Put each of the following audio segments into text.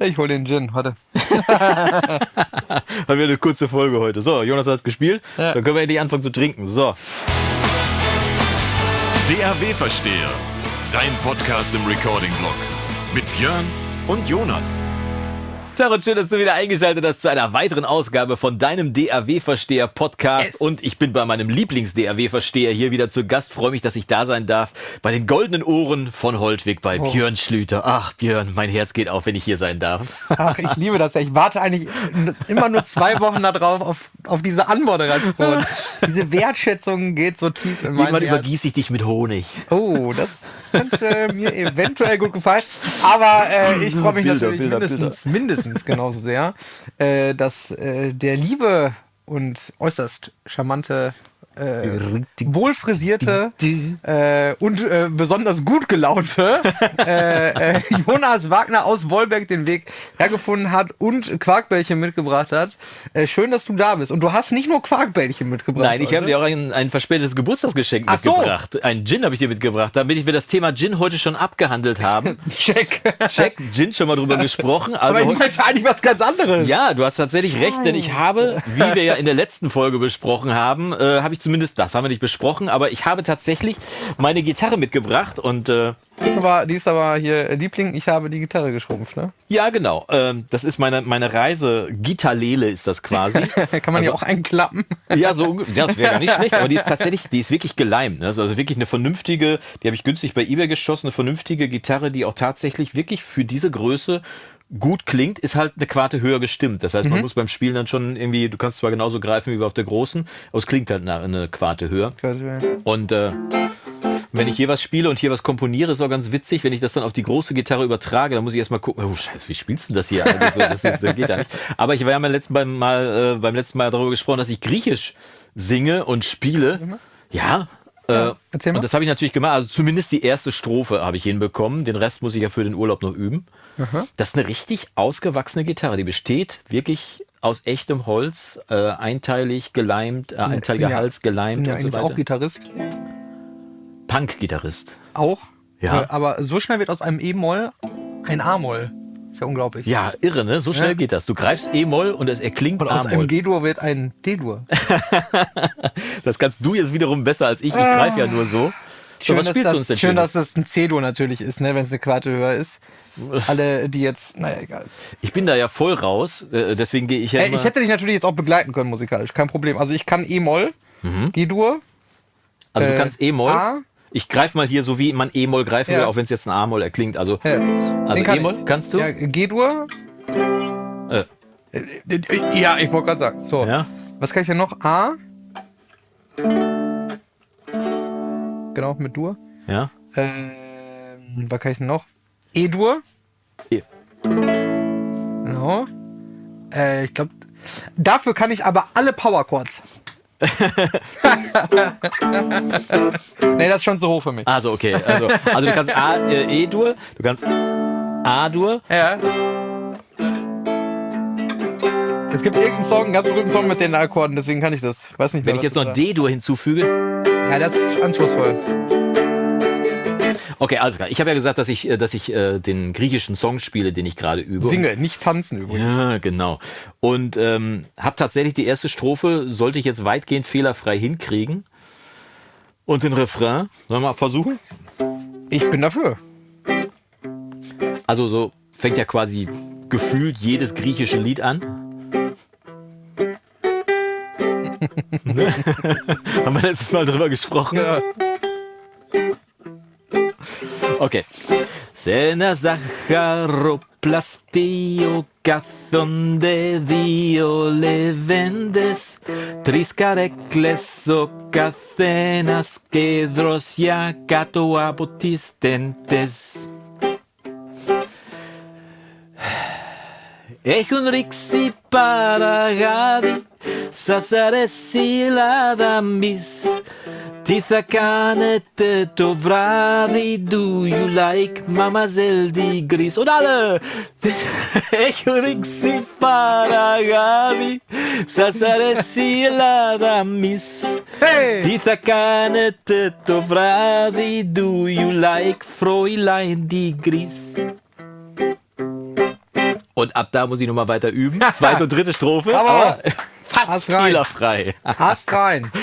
Ich hol den Gin, warte. Haben wir eine kurze Folge heute. So, Jonas hat gespielt. Ja. Dann können wir endlich anfangen zu trinken. So. DAW Versteher, dein Podcast im Recording-Blog. Mit Björn und Jonas. Und schön, dass du wieder eingeschaltet hast zu einer weiteren Ausgabe von deinem DAW-Versteher Podcast. Yes. Und ich bin bei meinem Lieblings-DAW-Versteher hier wieder zu Gast. Freue mich, dass ich da sein darf. Bei den goldenen Ohren von Holtwig bei Oh. Björn Schlüter. Ach, Björn, mein Herz geht auf, wenn ich hier sein darf. Ach, ich liebe das ja. Ich warte eigentlich immer nur zwei Wochen darauf, auf, auf diese Anmoderation. Diese Wertschätzung geht so tief in mein Irgendwann Herz. übergieße ich dich mit Honig. Oh, das könnte mir eventuell gut gefallen. Aber äh, ich freue mich Bilder, natürlich Bilder, mindestens, mindestens genauso sehr, äh, dass äh, der liebe und äußerst charmante, äh, wohlfrisierte äh, und äh, besonders gut gelaunte äh, äh, Jonas Wagner aus Wolberg den Weg hergefunden hat und Quarkbällchen mitgebracht hat. Äh, schön, dass du da bist. Und du hast nicht nur Quarkbällchen mitgebracht. Nein, ich habe dir auch ein, ein verspätetes Geburtstagsgeschenk Ach so. mitgebracht. Ein Gin habe ich dir mitgebracht, damit wir das Thema Gin heute schon abgehandelt haben. Check. Check, Gin schon mal drüber gesprochen. Aber Also ich meinte eigentlich was ganz anderes. Ja, du hast tatsächlich recht, denn ich habe, wie wir ja in der letzten Folge besprochen haben, habe ich zumindest, das haben wir nicht besprochen, aber ich habe tatsächlich meine Gitarre mitgebracht und äh, Die ist aber, die ist aber hier äh, Liebling, ich habe die Gitarre geschrumpft, ne? ja, genau, ähm, das ist meine, meine Reise, Gitarlele ist das quasi. Kann man die auch einklappen? Ja, so, ja, das wäre nicht schlecht, aber die ist tatsächlich, die ist wirklich geleimt. Ne? Ist Also wirklich eine vernünftige, die habe ich günstig bei eBay geschossen, eine vernünftige Gitarre, die auch tatsächlich wirklich für diese Größe gut klingt, ist halt eine Quarte höher gestimmt. Das heißt, man muss beim Spielen dann schon irgendwie, du kannst zwar genauso greifen wie auf der großen, aber es klingt halt eine, eine Quarte höher. Und äh, wenn ich hier was spiele und hier was komponiere, ist auch ganz witzig, wenn ich das dann auf die große Gitarre übertrage, dann muss ich erstmal gucken, oh scheiße, wie spielst du das hier? Also, das, ist, das geht ja nicht. Aber ich war ja beim letzten Mal, äh, beim letzten Mal darüber gesprochen, dass ich Griechisch singe und spiele. Ja. Äh, erzähl mal. und das habe ich natürlich gemacht. Also zumindest die erste Strophe habe ich hinbekommen. Den Rest muss ich ja für den Urlaub noch üben. Das ist eine richtig ausgewachsene Gitarre. Die besteht wirklich aus echtem Holz, äh, einteilig geleimt, äh, einteiliger ja- Hals geleimt ja und so weiter. auch Gitarrist. Punk-Gitarrist. Auch. Ja. Äh, Aber so schnell wird aus einem E-Moll ein A-Moll. Ist ja unglaublich. Ja, irre, ne? So schnell Ja. geht das. Du greifst E-Moll und es erklingt Und aus A-Moll. einem G-Dur wird ein D-Dur. Das kannst du jetzt wiederum besser als ich. Ich greife ja nur so. So, was dass spielst das, du uns denn schön, dass das ein C-Dur natürlich ist, ne, wenn es eine Quarte höher ist. Alle, die jetzt, naja, egal. Ich bin da ja voll raus, äh, deswegen gehe ich ja Äh, immer... ich hätte dich natürlich jetzt auch begleiten können musikalisch, kein Problem. Also ich kann E-Moll, G-Dur, also du äh, kannst E-Moll. Ich greife mal hier so, wie man E-Moll greifen Ja. will, auch wenn es jetzt ein A-Moll erklingt. Also, äh, also kann E-Moll kannst du? Ja, G-Dur. Äh, Äh, Ja, ich wollte gerade sagen. So, ja? was kann ich denn noch? A. Genau, mit Dur. Ja? Ähm, was kann ich denn noch? E-Dur. E. Genau. Äh, ich glaube, dafür kann ich aber alle Power Chords. nee, das ist schon zu hoch für mich. Also, okay. Also, also du kannst A, äh, E-Dur, du kannst A-Dur. Ja. Es gibt irgendeinen Song, einen ganz berühmten Song mit den Akkorden, deswegen kann ich das. Weiß nicht, Wenn wer ich jetzt noch. D-Dur hinzufüge. Ja, das ist anspruchsvoll. Okay, also klar. Ich habe ja gesagt, dass ich, äh, dass ich äh, den griechischen Song spiele, den ich gerade übe. Singe, nicht tanzen übrigens. Ja, genau. Und ähm, habe tatsächlich die erste Strophe, sollte ich jetzt weitgehend fehlerfrei hinkriegen. Und den Refrain, sollen wir mal versuchen? Ich bin dafür. Also so fängt ja quasi gefühlt jedes griechische Lied an. Haben wir letztes Mal drüber gesprochen? Ja. Okay. Σε ένα ζαχαροπλαστείο κάθονται δύο λεβέντες Τρεις καρέκλες ο καθένας και δροσιά κάτω από τις τέντες Έχουν ρίξει παραγάδι Σας αρέσει η Ελλάδα μης Τι θα κάνετε το βράδυ Do you like Mademoiselle Digris Und alle Έχουν ρίξει παραγάδι Σας αρέσει η Ελλάδα μης Hey! Τι θα κάνετε το βράδυ Do you like Fräulein Digris Und ab da muss ich nochmal weiter üben. Zweite und dritte Strophe. Aber aber fast Ast rein. fehlerfrei. Ast rein.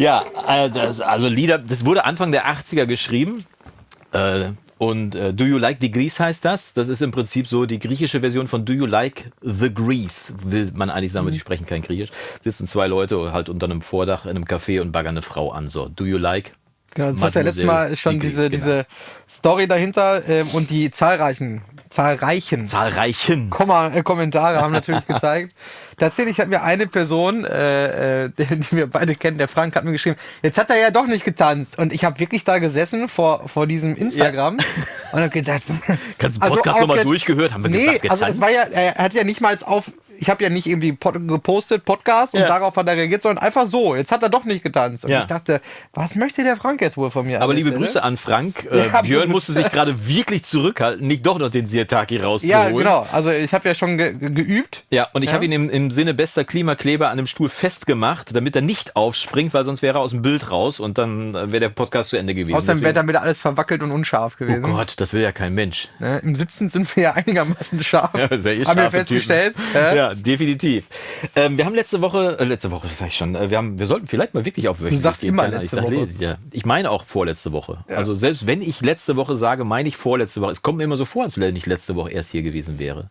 Ja, äh, das, also Lieder, das wurde Anfang der 80er geschrieben. Äh, und äh, Do You Like the Grease heißt das. Das ist im Prinzip so die griechische Version von Do You Like the Grease, will man eigentlich sagen, weil die sprechen kein Griechisch. Sitzen zwei Leute halt unter einem Vordach in einem Café und baggern eine Frau an. So, Do You Like? Genau, das ist ja letztes Mal schon die diese, Grease, genau. diese Story dahinter ähm, und die zahlreichen, zahlreichen Zahlreichen. Komma, äh, Kommentare haben natürlich gezeigt. Tatsächlich hat mir eine Person, äh, äh, die, die wir beide kennen, der Frank, hat mir geschrieben, jetzt hat er ja doch nicht getanzt. Und ich habe wirklich da gesessen vor, vor diesem Instagram und habe gedacht, Kannst du den Also Podcast auch nochmal durchgehört? Haben wir nee, gesagt, also es getanzt? war ja, er hat ja nicht mal auf, ich habe ja nicht irgendwie gepostet, Podcast und Ja. darauf hat er reagiert, sondern einfach so. Jetzt hat er doch nicht getanzt. Und Ja. ich dachte, was möchte der Frank jetzt wohl von mir? Aber liebe Stelle? Grüße an Frank. Äh. Björn musste sich gerade wirklich zurückhalten, nicht doch noch den Sirtaki rauszuholen. Ja, genau. Also ich habe ja schon ge ge geübt. Ja, und ich Ja. habe ihn im, im Sinne bester Klimakleber an dem Stuhl festgemacht, damit er nicht aufspringt, weil sonst wäre er aus dem Bild raus und dann äh, wäre der Podcast zu Ende gewesen. Außerdem wäre damit alles verwackelt und unscharf Oh gewesen. Gott, das will ja kein Mensch. Ne? Im Sitzen sind wir ja einigermaßen scharf. Ja, sehr eh haben wir festgestellt. Typen. Ja. Ja, definitiv. Ähm, wir haben letzte Woche, äh, letzte Woche vielleicht schon, äh, wir, haben, wir sollten vielleicht mal wirklich auf wöchentlich sagst gehen. immer letzte ich sag, Woche. Ja, ich meine auch vorletzte Woche. Ja. Also selbst wenn ich letzte Woche sage, meine ich vorletzte Woche. Es kommt mir immer so vor, als wenn ich letzte Woche erst hier gewesen wäre.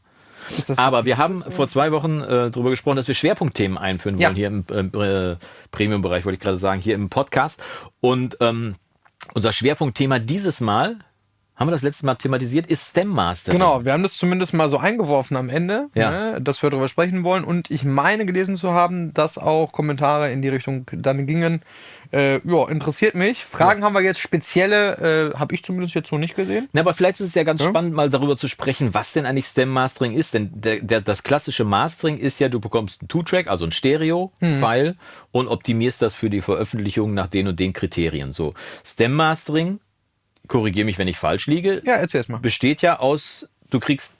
Ist Aber wir haben vor zwei Wochen äh, darüber gesprochen, dass wir Schwerpunktthemen einführen Ja. wollen hier im ähm, äh, Premium-Bereich, wollte ich gerade sagen, hier im Podcast. Und ähm, unser Schwerpunktthema dieses Mal, haben wir das letzte Mal thematisiert, ist Stem Master. Genau, wir haben das zumindest mal so eingeworfen am Ende, Ja. ne, dass wir darüber sprechen wollen. Und ich meine gelesen zu haben, dass auch Kommentare in die Richtung dann gingen. Äh, ja, interessiert mich. Fragen haben wir jetzt spezielle, äh, habe ich zumindest jetzt so nicht gesehen. Na, aber vielleicht ist es ja ganz Ja. spannend, mal darüber zu sprechen, was denn eigentlich Stem Mastering ist. Denn der, der, das klassische Mastering ist ja, du bekommst einen Two-Track, also ein Stereo-File und optimierst das für die Veröffentlichung nach den und den Kriterien. So, Stem Mastering, korrigiere mich, wenn ich falsch liege, Ja, erzähl es mal. besteht ja aus, du kriegst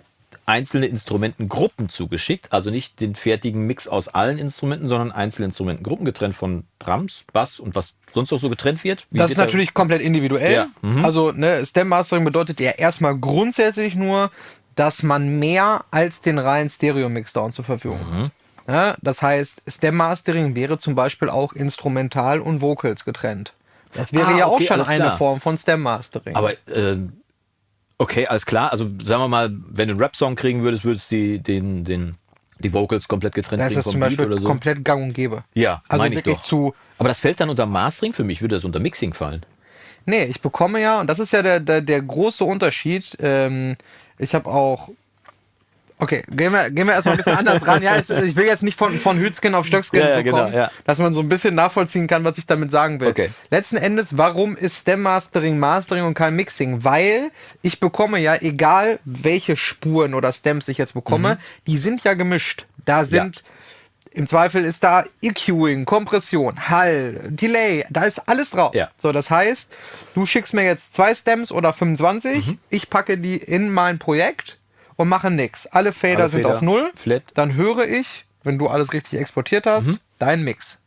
einzelne Instrumentengruppen zugeschickt, also nicht den fertigen Mix aus allen Instrumenten, sondern einzelne Instrumentengruppen getrennt von Drums, Bass und was sonst noch so getrennt wird. Wie Das ist da- natürlich komplett individuell. Ja, mhm. Also ne, Stem Mastering bedeutet ja erstmal grundsätzlich nur, dass man mehr als den reinen Stereo-Mixdown zur Verfügung Mhm. hat. Ja, das heißt, Stem Mastering wäre zum Beispiel auch Instrumental und Vocals getrennt. Das wäre Ah, ja auch okay, schon alles eine klar. Form von Stem Mastering. Aber äh, okay, alles klar. Also sagen wir mal, wenn du einen Rap-Song kriegen würdest, würdest du die, den, den, die Vocals komplett getrennt da ist kriegen das vom zum Beispiel so. komplett gang und gäbe. Ja, Also meine ich wirklich doch. zu. Aber das fällt dann unter Mastering für mich, würde das unter Mixing fallen. Nee, ich bekomme ja, und das ist ja der, der, der große Unterschied. Ähm, ich habe auch. Okay, gehen wir, gehen wir erstmal ein bisschen anders ran. Ja, es, ich will jetzt nicht von, von Hützgen auf Stöckskin Ja, ja, so genau, kommen, ja. dass man so ein bisschen nachvollziehen kann, was ich damit sagen will. Okay. Letzten Endes, warum ist Stem Mastering Mastering und kein Mixing? Weil ich bekomme ja, egal welche Spuren oder Stems ich jetzt bekomme, Mhm. die sind ja gemischt. Da sind im Zweifel ist da EQing, Kompression, Hall, Delay, da ist alles drauf. Ja. So, das heißt, du schickst mir jetzt zwei Stems oder 25, Mhm. ich packe die in mein Projekt und mache nix. Alle Fader Alle sind Fader auf Null. flat. Dann höre ich, wenn du alles richtig exportiert hast, Mhm. deinen Mix.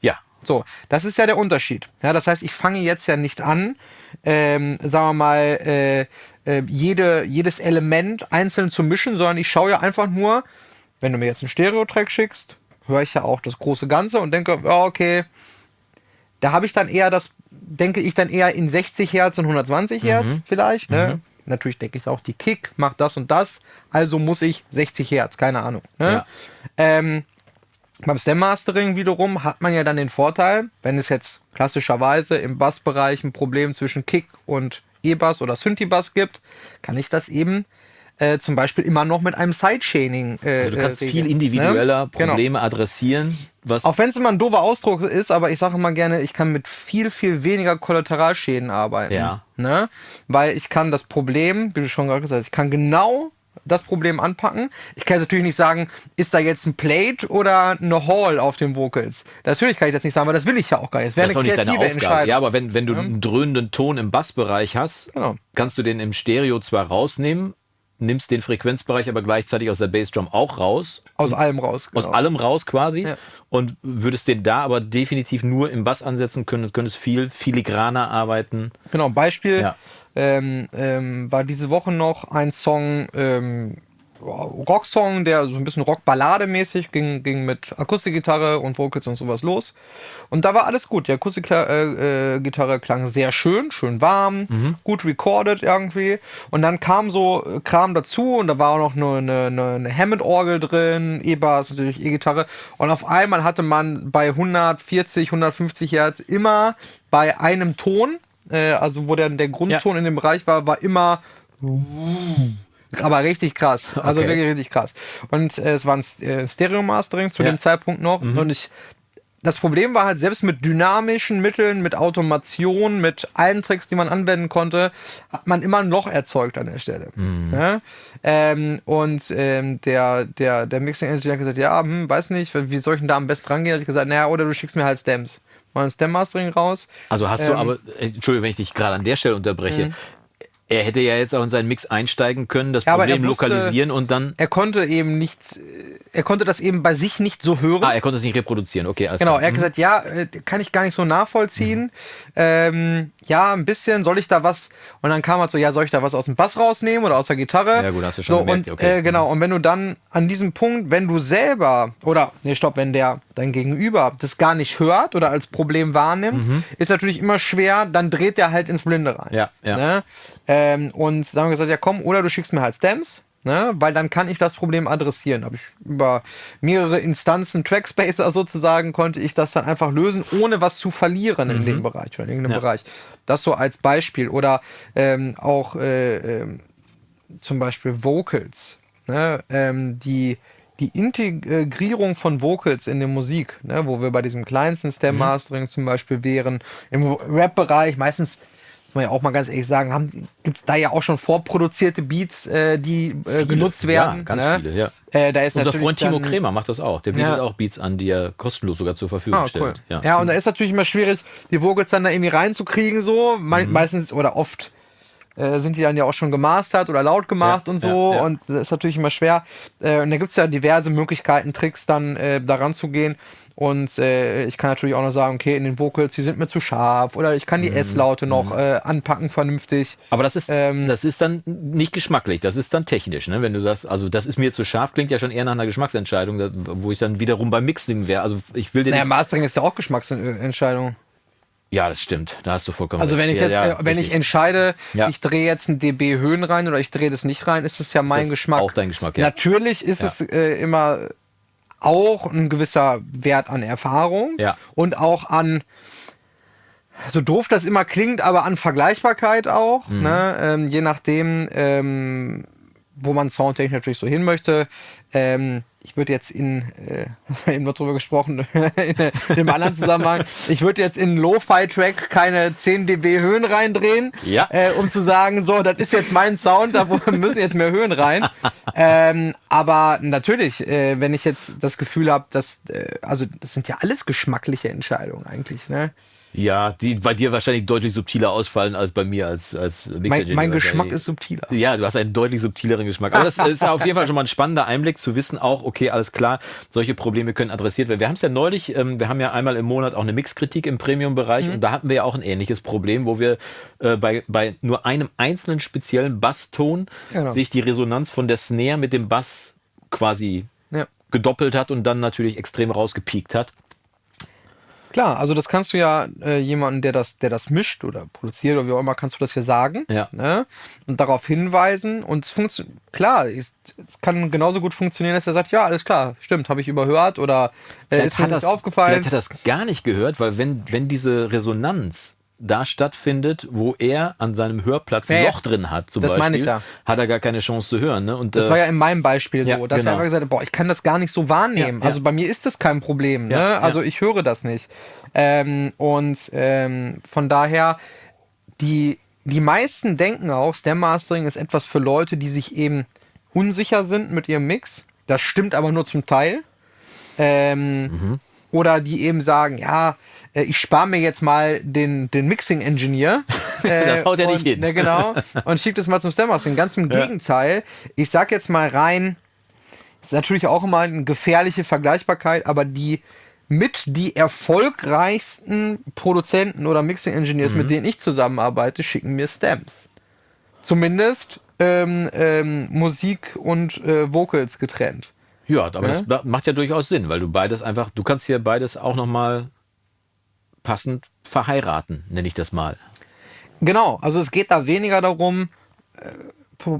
Ja. So, das ist ja der Unterschied. Ja, das heißt, ich fange jetzt ja nicht an, ähm, sagen wir mal, äh, äh, jede, jedes Element einzeln zu mischen, sondern ich schaue ja einfach nur, wenn du mir jetzt einen Stereo-Track schickst, höre ich ja auch das große Ganze und denke, ja, okay, da habe ich dann eher das, denke ich dann eher in 60 Hertz und 120 Hertz vielleicht. Ne? Natürlich denke ich auch, die Kick macht das und das, also muss ich 60 Hertz, keine Ahnung. Ne? Ja. Ähm, beim Stem Mastering wiederum hat man ja dann den Vorteil, wenn es jetzt klassischerweise im Bassbereich ein Problem zwischen Kick und E-Bass oder Synthi-Bass gibt, kann ich das eben äh, zum Beispiel immer noch mit einem Sidechaining äh, Also du kannst äh, viel individueller ne? Genau. Probleme adressieren, was Auch wenn es immer ein doofer Ausdruck ist, aber ich sage immer gerne, ich kann mit viel, viel weniger Kollateralschäden arbeiten. Ja. Ne? Weil ich kann das Problem, wie du schon gerade gesagt hast, ich kann genau das Problem anpacken. Ich kann natürlich nicht sagen, ist da jetzt ein Plate oder eine Hall auf den Vocals. Natürlich kann ich das nicht sagen, aber das will ich ja auch gar nicht. Das wäre das ist auch eine nicht deine Aufgabe. Ja, aber wenn, wenn du einen dröhnenden Ton im Bassbereich hast, Genau. kannst du den im Stereo zwar rausnehmen, nimmst den Frequenzbereich aber gleichzeitig aus der Bassdrum auch raus, Aus allem raus. aus genau. allem raus quasi Ja. und würdest den da aber definitiv nur im Bass ansetzen können, könntest viel filigraner arbeiten. Genau, Beispiel Ja. ähm, ähm, war diese Woche noch ein Song, ähm, Rocksong, der so ein bisschen Rockballade-mäßig ging, ging mit Akustikgitarre und Vocals und sowas los. Und da war alles gut. Die Akustikgitarre äh, äh, klang sehr schön, schön warm, mhm. gut recorded irgendwie. Und dann kam so äh, Kram dazu und da war auch noch eine, eine, eine Hammond-Orgel drin, E-Bass, natürlich E-Gitarre. Und auf einmal hatte man bei 140, 150 Hertz immer bei einem Ton, äh, also wo der, der Grundton ja. in dem Bereich war, war immer aber richtig krass. Also okay. wirklich richtig krass. Und äh, es war ein äh, Stereo-Mastering zu ja. dem Zeitpunkt noch. Mhm. Und ich das Problem war halt, selbst mit dynamischen Mitteln, mit Automation, mit allen Tricks, die man anwenden konnte, hat man immer ein Loch erzeugt an der Stelle. Mhm. Ja? Ähm, und ähm, der, der, der Mixing Engineer hat gesagt, ja, hm, weiß nicht, wie soll ich denn da am besten rangehen? Hat ich gesagt, naja, oder du schickst mir halt Stems. Mal ein Stem-Mastering raus. Also hast du ähm, aber, äh, Entschuldigung, wenn ich dich gerade an der Stelle unterbreche, mhm. Er hätte ja jetzt auch in seinen Mix einsteigen können, das ja, Problem wusste, lokalisieren und dann. Er konnte eben nichts, er konnte das eben bei sich nicht so hören. Ah, er konnte es nicht reproduzieren, okay. Genau, klar. er hat mhm. gesagt, ja, äh, kann ich gar nicht so nachvollziehen. Mhm. Ähm, ja, ein bisschen, soll ich da was? Und dann kam halt so, ja, soll ich da was aus dem Bass rausnehmen oder aus der Gitarre? Ja, gut, hast du schon so, gemerkt, und, okay. Äh, genau, mhm. und wenn du dann an diesem Punkt, wenn du selber, oder, nee, stopp, wenn der dein Gegenüber das gar nicht hört oder als Problem wahrnimmt, mhm. ist natürlich immer schwer, dann dreht der halt ins Blinde rein. Ja, ja. Ne? Ähm, und dann haben wir gesagt, ja komm, oder du schickst mir halt Stems, ne? weil dann kann ich das Problem adressieren. Habe ich über mehrere Instanzen, Trackspacer sozusagen, konnte ich das dann einfach lösen, ohne was zu verlieren mhm. in dem Bereich oder in irgendeinem ja. Bereich. Das so als Beispiel. Oder ähm, auch äh, äh, zum Beispiel Vocals, ne? ähm, die die Integrierung von Vocals in der Musik, ne, wo wir bei diesem kleinsten Stem Mastering mhm. zum Beispiel wären, im Rap-Bereich meistens muss man ja auch mal ganz ehrlich sagen, gibt es da ja auch schon vorproduzierte Beats, äh, die äh, genutzt werden. Ja, ganz ne? viele, ja. Äh, da ist Unser Freund Timo Kremer macht das auch. Der bietet ja. auch Beats an, die er kostenlos sogar zur Verfügung ah, stellt. Cool. Ja. ja, und da ist natürlich immer schwierig, die Vocals dann da irgendwie reinzukriegen, so. Me mhm. Meistens oder oft äh, sind die dann ja auch schon gemastert oder laut gemacht ja, und so. Ja, ja. Und das ist natürlich immer schwer. Äh, und da gibt es ja diverse Möglichkeiten, Tricks dann äh, daran zu gehen. Und äh, ich kann natürlich auch noch sagen, okay, in den Vocals, die sind mir zu scharf oder ich kann die mhm. S-Laute noch mhm. äh, anpacken vernünftig. Aber das ist, ähm, das ist dann nicht geschmacklich, das ist dann technisch, ne? Wenn du sagst, also das ist mir zu scharf, klingt ja schon eher nach einer Geschmacksentscheidung, wo ich dann wiederum beim Mixing wäre. Also ich will den. Naja, Mastering ist ja auch Geschmacksentscheidung. Ja, das stimmt. Da hast du vollkommen Also wenn ich jetzt, ja, ja, wenn ich entscheide, ja. ich drehe jetzt ein dB Höhen rein oder ich drehe das nicht rein, ist das ja mein das Geschmack. Auch dein Geschmack, ja. Natürlich ist es äh, immer auch ein gewisser Wert an Erfahrung ja. und auch an so doof das immer klingt, aber an Vergleichbarkeit auch. Mhm. Ne? Ähm, je nachdem, ähm, wo man soundtechnisch natürlich so hin möchte. Ähm, ich würde jetzt in, äh, eben noch drüber gesprochen, in, in einem anderen Zusammenhang, ich würde jetzt in Lo-Fi-Track keine 10 dB Höhen reindrehen, ja. äh, um zu sagen, so, das ist jetzt mein Sound, da müssen jetzt mehr Höhen rein. ähm, aber natürlich, äh, wenn ich jetzt das Gefühl habe, dass, äh, also das sind ja alles geschmackliche Entscheidungen eigentlich, ne? Ja, die bei dir wahrscheinlich deutlich subtiler ausfallen als bei mir als, als Mixer. Mein, mein Geschmack ist subtiler. Ja, du hast einen deutlich subtileren Geschmack. Aber das ist auf jeden Fall schon mal ein spannender Einblick zu wissen auch, okay, alles klar, solche Probleme können adressiert werden. Wir haben es ja neulich, ähm, wir haben ja einmal im Monat auch eine Mixkritik im Premium-Bereich mhm. und da hatten wir ja auch ein ähnliches Problem, wo wir äh, bei, bei nur einem einzelnen speziellen Basston genau. sich die Resonanz von der Snare mit dem Bass quasi ja. gedoppelt hat und dann natürlich extrem rausgepiekt hat. Klar, also das kannst du ja äh, jemanden, der das, der das mischt oder produziert oder wie auch immer, kannst du das ja sagen ja. Ne? und darauf hinweisen. Und es funktioniert, klar, es, es kann genauso gut funktionieren, dass er sagt, ja, alles klar, stimmt, habe ich überhört oder äh, ist mir das, aufgefallen. Vielleicht hat er das gar nicht gehört, weil wenn, wenn diese Resonanz da stattfindet, wo er an seinem Hörplatz ein ja, Loch drin hat, zum das Beispiel, ich ja. hat er gar keine Chance zu hören. Ne? Und, das äh, war ja in meinem Beispiel so, ja, dass genau. er gesagt hat, boah, ich kann das gar nicht so wahrnehmen. also bei mir ist das kein Problem. Ne? Also ich höre das nicht. Ähm, und ähm, von daher, die, die meisten denken auch, Stem Mastering ist etwas für Leute, die sich eben unsicher sind mit ihrem Mix. Das stimmt aber nur zum Teil. Ähm, mhm. Oder die eben sagen, ja, äh, ich spare mir jetzt mal den, den Mixing-Engineer. Äh, das haut ja nicht hin. Ne, genau. Und schiebe das mal zum Stem-Mastering. Ganz im ja. Gegenteil. Ich sag jetzt mal rein, ist natürlich auch immer eine gefährliche Vergleichbarkeit, aber die mit die erfolgreichsten Produzenten oder Mixing-Engineers, mhm. mit denen ich zusammenarbeite, schicken mir Stems. Zumindest ähm, ähm, Musik und äh, Vocals getrennt. Ja, aber ja? das macht ja durchaus Sinn, weil du beides einfach, du kannst hier beides auch nochmal passend verheiraten, nenne ich das mal. Genau, also es geht da weniger darum, äh,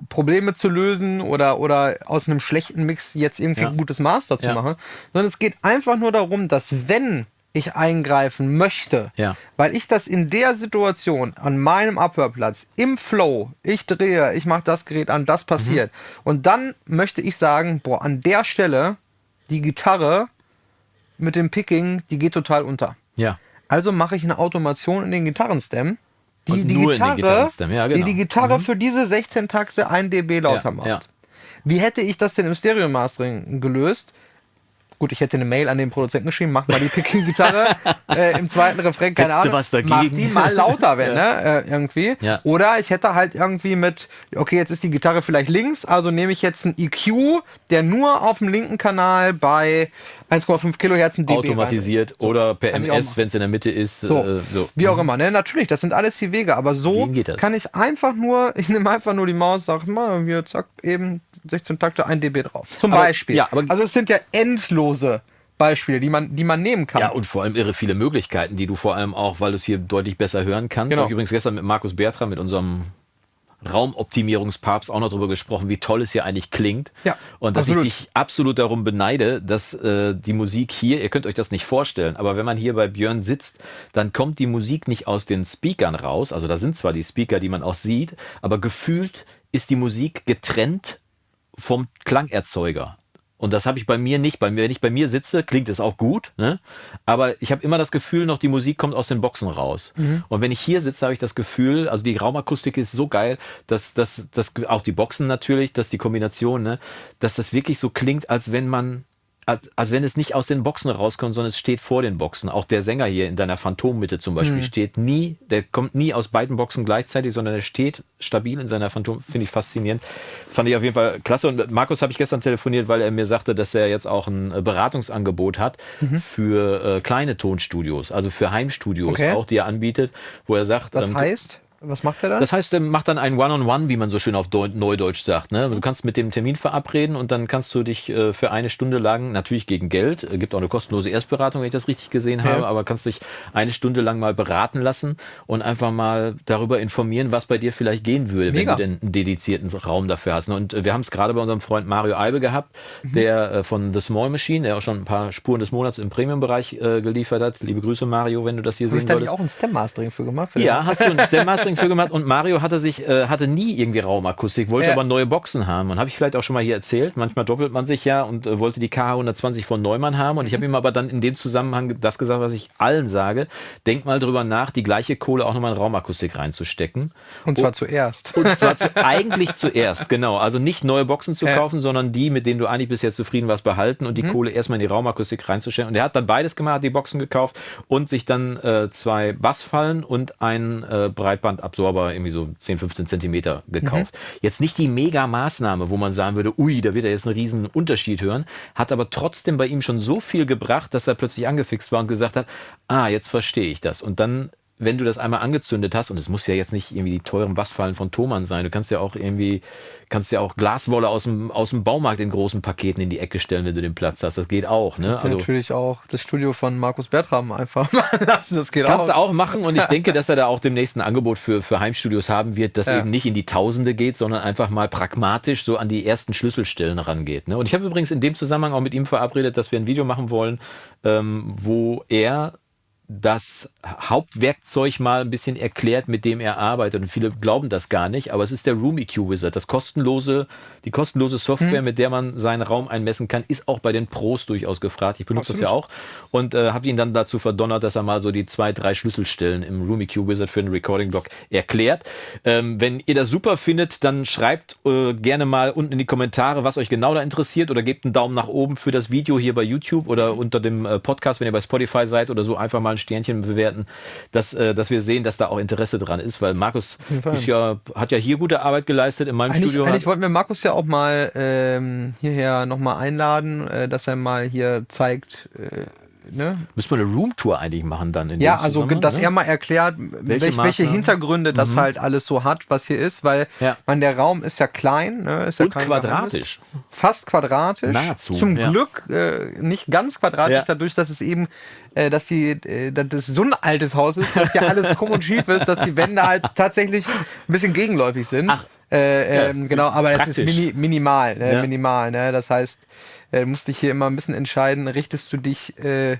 Probleme zu lösen oder, oder aus einem schlechten Mix jetzt irgendwie ja. ein gutes Master zu ja. machen, sondern es geht einfach nur darum, dass wenn ich eingreifen möchte, ja. weil ich das in der Situation an meinem Abhörplatz im Flow, ich drehe, ich mache das Gerät an, das passiert mhm. und dann möchte ich sagen, boah, an der Stelle die Gitarre mit dem Picking, die geht total unter. Ja. Also mache ich eine Automation in den Gitarrenstem, die die Gitarre, ja, genau. die die Gitarre mhm. für diese 16 Takte 1 dB lauter ja, macht. Ja. Wie hätte ich das denn im Stereo Mastering gelöst? Gut, ich hätte eine Mail an den Produzenten geschrieben, mach mal die Picking-Gitarre äh, im zweiten Refrain, keine Ahnung, was dagegen? mach die mal lauter, wenn, ja. ne, äh, irgendwie. Ja. Oder ich hätte halt irgendwie mit, okay, jetzt ist die Gitarre vielleicht links, also nehme ich jetzt einen EQ, der nur auf dem linken Kanal bei 1,5 Kilohertz ein dB Automatisiert so, oder per MS, wenn es in der Mitte ist. So, äh, so. wie auch mhm. immer, ne, natürlich, das sind alles die Wege, aber so kann ich einfach nur, ich nehme einfach nur die Maus, sag mal, hier, zack, eben 16 Takte, 1 dB drauf. Zum aber, Beispiel. Ja, aber also es sind ja endlose Beispiele, die man, die man nehmen kann. Ja, und vor allem irre viele Möglichkeiten, die du vor allem auch, weil du es hier deutlich besser hören kannst. Genau. Ich habe übrigens gestern mit Markus Bertram, mit unserem Raumoptimierungspapst auch noch darüber gesprochen, wie toll es hier eigentlich klingt. Ja, und dass absolut. ich dich absolut darum beneide, dass äh, die Musik hier, ihr könnt euch das nicht vorstellen, aber wenn man hier bei Björn sitzt, dann kommt die Musik nicht aus den Speakern raus. Also da sind zwar die Speaker, die man auch sieht, aber gefühlt ist die Musik getrennt vom Klangerzeuger. Und das habe ich bei mir nicht. Bei mir, wenn ich bei mir sitze, klingt es auch gut, ne? aber ich habe immer das Gefühl, noch die Musik kommt aus den Boxen raus. Mhm. Und wenn ich hier sitze, habe ich das Gefühl, also die Raumakustik ist so geil, dass, dass, dass auch die Boxen natürlich, dass die Kombination, ne, dass das wirklich so klingt, als wenn man als, als wenn es nicht aus den Boxen rauskommt, sondern es steht vor den Boxen. Auch der Sänger hier in deiner Phantommitte zum Beispiel mhm. steht nie, der kommt nie aus beiden Boxen gleichzeitig, sondern er steht stabil in seiner Phantom. Finde ich faszinierend. Fand ich auf jeden Fall klasse. Und Markus habe ich gestern telefoniert, weil er mir sagte, dass er jetzt auch ein äh, Beratungsangebot hat mhm. für äh, kleine Tonstudios, also für Heimstudios okay. auch, die er anbietet, wo er sagt. Das ähm, heißt? Was macht er dann? Das heißt, er macht dann ein One-on-One, -on -One, wie man so schön auf Deu Neudeutsch sagt. Ne? Du kannst mit dem Termin verabreden und dann kannst du dich äh, für eine Stunde lang, natürlich gegen Geld, äh, gibt auch eine kostenlose Erstberatung, wenn ich das richtig gesehen habe, ja. aber kannst dich eine Stunde lang mal beraten lassen und einfach mal darüber informieren, was bei dir vielleicht gehen würde, Mega. wenn du denn einen dedizierten Raum dafür hast. Und äh, wir haben es gerade bei unserem Freund Mario Eibe gehabt, mhm. der von The Small Machine, der auch schon ein paar Spuren des Monats im Premium-Bereich geliefert hat. Liebe Grüße, Mario, wenn du das hier Hab sehen ich würdest. Hast du auch ein Stem-Mastering für gemacht? Für ja, hast du ein Stem-Mastering für gemacht und Mario hatte sich äh, hatte nie irgendwie Raumakustik, wollte ja. aber neue Boxen haben. Und habe ich vielleicht auch schon mal hier erzählt. Manchmal doppelt man sich ja und äh, wollte die KH120 von Neumann haben. Und ich habe ihm aber dann in dem Zusammenhang das gesagt, was ich allen sage. Denk mal drüber nach, die gleiche Kohle auch nochmal in Raumakustik reinzustecken. Und zwar und, zuerst. Und zwar zu, eigentlich zuerst, genau. Also nicht neue Boxen zu kaufen, ja. sondern die, mit denen du eigentlich bisher zufrieden warst, behalten und die mhm. Kohle erstmal in die Raumakustik reinzustellen. Und er hat dann beides gemacht, die Boxen gekauft und sich dann äh, zwei Bassfallen und einen äh, Breitbandabsorber, irgendwie so 10, 15 Zentimeter Zentimeter gekauft. Mhm. Jetzt nicht die Mega-Maßnahme, wo man sagen würde, ui, da wird er jetzt einen riesen Unterschied hören, hat aber trotzdem bei ihm schon so viel gebracht, dass er plötzlich angefixt war und gesagt hat, ah, jetzt verstehe ich das. Und dann wenn du das einmal angezündet hast, und es muss ja jetzt nicht irgendwie die teuren Bassfallen von Thomann sein, du kannst ja auch irgendwie, kannst ja auch Glaswolle aus dem, aus dem Baumarkt in großen Paketen in die Ecke stellen, wenn du den Platz hast. Das geht auch. Ne? Das ist also, natürlich auch das Studio von Markus Bertram einfach mal lassen. Das geht kannst auch. Kannst du auch machen und ich denke, dass er da auch demnächst ein Angebot für, für Heimstudios haben wird, das ja. eben nicht in die Tausende geht, sondern einfach mal pragmatisch so an die ersten Schlüsselstellen rangeht. Ne? Und ich habe übrigens in dem Zusammenhang auch mit ihm verabredet, dass wir ein Video machen wollen, ähm, wo er das Hauptwerkzeug mal ein bisschen erklärt, mit dem er arbeitet. Und viele glauben das gar nicht, aber es ist der Room EQ Wizard. Das kostenlose, die kostenlose Software, hm. mit der man seinen Raum einmessen kann, ist auch bei den Pros durchaus gefragt. Ich benutze Absolut. das ja auch und äh, habe ihn dann dazu verdonnert, dass er mal so die zwei, drei Schlüsselstellen im Room EQ Wizard für den Recording-Blog erklärt. Ähm, wenn ihr das super findet, dann schreibt äh, gerne mal unten in die Kommentare, was euch genau da interessiert oder gebt einen Daumen nach oben für das Video hier bei YouTube oder unter dem äh, Podcast, wenn ihr bei Spotify seid oder so, einfach mal ein Sternchen bewerten, dass, äh, dass wir sehen, dass da auch Interesse dran ist, weil Markus ist ja, hat ja hier gute Arbeit geleistet in meinem eigentlich, Studio. Eigentlich wollten wir Markus ja auch mal ähm, hierher nochmal einladen, äh, dass er mal hier zeigt, äh, ne? Müssen wir eine Roomtour eigentlich machen dann in Ja, also dass ne? er mal erklärt, welche, welche? Hintergründe das halt alles so hat, was hier ist, weil Ja. man der Raum ist ja klein, ne? ist ja Und quadratisch. Geheimnis. fast quadratisch, Nahezu, Zum ja. Glück äh, nicht ganz quadratisch, Ja. dadurch, dass es eben, äh, dass die, äh, dass das so ein altes Haus ist, dass hier alles krumm und schief ist, dass die Wände halt tatsächlich ein bisschen gegenläufig sind. Ach. Äh, ähm, Ja, genau, aber das ist praktisch. mini, minimal, äh, Ja. minimal. Ne? Das heißt, äh, musst dich hier immer ein bisschen entscheiden, richtest du dich äh,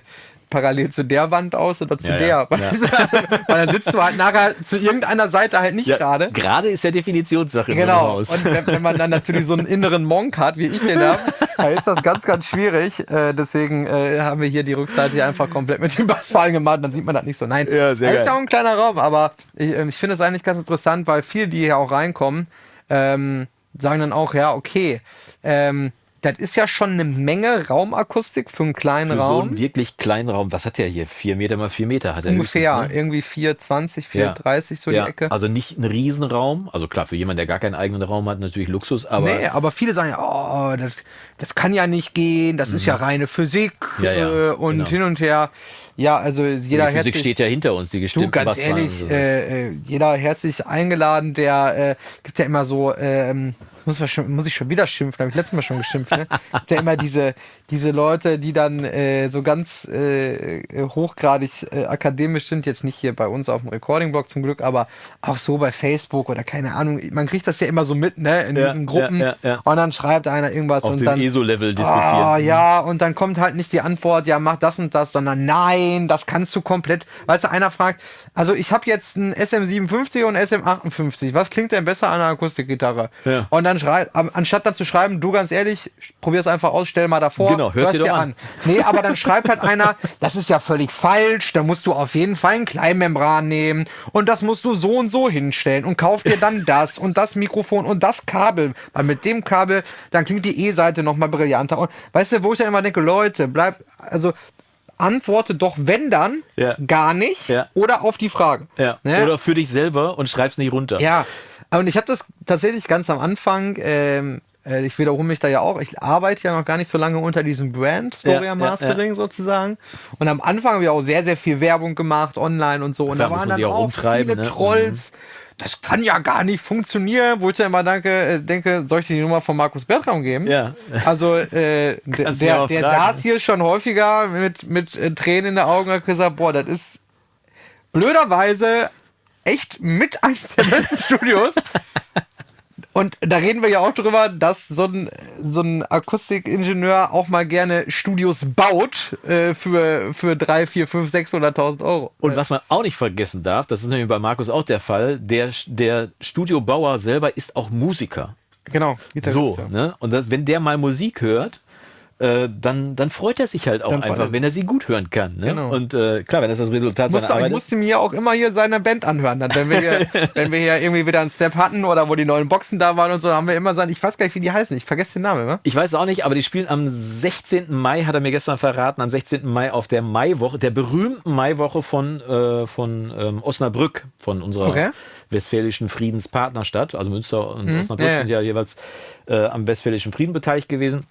parallel zu der Wand aus oder zu Ja, der? ja? Weil dann sitzt du halt nachher zu irgendeiner Seite halt nicht gerade. Gerade ist ja Definitionssache Genau. Und wenn, wenn man dann natürlich so einen inneren Monk hat, wie ich den habe, dann ist das ganz, ganz schwierig. Äh, deswegen äh, haben wir hier die Rückseite hier einfach komplett mit dem Bassfallen gemacht. Dann sieht man das nicht so. Nein, Ja, sehr das ist ja auch ein kleiner Raum, aber ich, ähm, ich finde es eigentlich ganz interessant, weil viele, die hier auch reinkommen, ähm, sagen dann auch, ja, okay, ähm, das ist ja schon eine Menge Raumakustik für einen kleinen Für so Raum. einen wirklich kleinen Raum. Was hat der hier? Vier Meter mal vier Meter hat er Ungefähr, ne? irgendwie 420, Ja. 430 so ja, die Ecke. Also nicht ein Riesenraum. Also klar, für jemanden, der gar keinen eigenen Raum hat, natürlich Luxus, aber nee, aber viele sagen ja, oh, das, das kann ja nicht gehen, das ist ja reine Physik Mhm. Ja, ja, äh, und genau. hin und her. Ja, also jeder die Physik herzlich, steht ja hinter uns, die du, gestimmten ganz ehrlich, äh, äh, jeder herzlich eingeladen, der äh, gibt ja immer so, ähm, muss, schon, muss ich schon wieder schimpfen, habe ich letztes Mal schon geschimpft, ne? gibt immer diese, diese Leute, die dann äh, so ganz äh, äh, hochgradig äh, akademisch sind, jetzt nicht hier bei uns auf dem Recording-Blog zum Glück, aber auch so bei Facebook oder keine Ahnung, man kriegt das ja immer so mit, ne, in Ja, diesen Gruppen ja, ja, ja. und dann schreibt einer irgendwas Auf und dem dann ESO-Level diskutieren. Ah, ja, und dann kommt halt nicht die Antwort, ja, mach das und das, sondern nein, das kannst du komplett. Weißt du, einer fragt, also ich habe jetzt ein SM57 und ein SM58, was klingt denn besser an einer Akustikgitarre? Ja. Und dann schreibt, anstatt dann zu schreiben, du ganz ehrlich, probier's einfach aus, stell mal davor. Genau, hörst dir doch an. Nee, aber dann schreibt halt einer, das ist ja völlig falsch, da musst du auf jeden Fall ein Kleinmembran nehmen und das musst du so und so hinstellen und kauf dir dann das und das Mikrofon und das Kabel, weil mit dem Kabel, dann klingt die E-Seite nochmal brillanter. Und weißt du, wo ich dann immer denke, Leute, bleib, also antworte doch, wenn dann, Ja. gar nicht Ja. oder auf die Frage. ja. Ne? Oder für dich selber und schreib's nicht runter. Ja, und ich habe das tatsächlich ganz am Anfang, ähm, äh, ich wiederhole mich da ja auch, ich arbeite ja noch gar nicht so lange unter diesem Brand, Storia Ja, ja, Mastering sozusagen. Und am Anfang habe ich auch sehr, sehr viel Werbung gemacht, online und so. Und Klar, da waren dann auch auch viele ne? Trolls. Das kann ja gar nicht funktionieren, wo ich dann immer danke, äh, denke, soll ich dir die Nummer von Markus Bertram geben? Ja. Also äh, der, der, saß hier schon häufiger mit, mit äh, Tränen in den Augen und hat gesagt, boah, das ist blöderweise echt mit eins der besten Studios. Und da reden wir ja auch drüber, dass so ein, so ein Akustikingenieur auch mal gerne Studios baut äh, für, für 3, 4, 5, 600.000 Euro. Und was man auch nicht vergessen darf, das ist nämlich bei Markus auch der Fall, der, der Studiobauer selber ist auch Musiker. Genau. Gitarrist, So, ne? Und das, wenn der mal Musik hört, äh, dann, dann freut er sich halt auch Dann einfach, wenn er sie gut hören kann. Ne? Genau. Und äh, klar, wenn das das Resultat Musste, seiner ich Arbeit ist. musste mir auch immer hier seine Band anhören. Dann, wenn wir hier, wenn wir hier irgendwie wieder einen Step hatten oder wo die neuen Boxen da waren und so, haben wir immer sagen, ich weiß gar nicht, wie die heißen. Ich vergesse den Namen, ne? Ich weiß auch nicht, aber die spielen am 16. Mai, hat er mir gestern verraten, am 16. Mai auf der Maiwoche, der berühmten Maiwoche von, äh, von ähm, Osnabrück, von unserer Okay. westfälischen Friedenspartnerstadt. Also Münster und Osnabrück ja, ja. sind ja jeweils äh, am westfälischen Frieden beteiligt gewesen.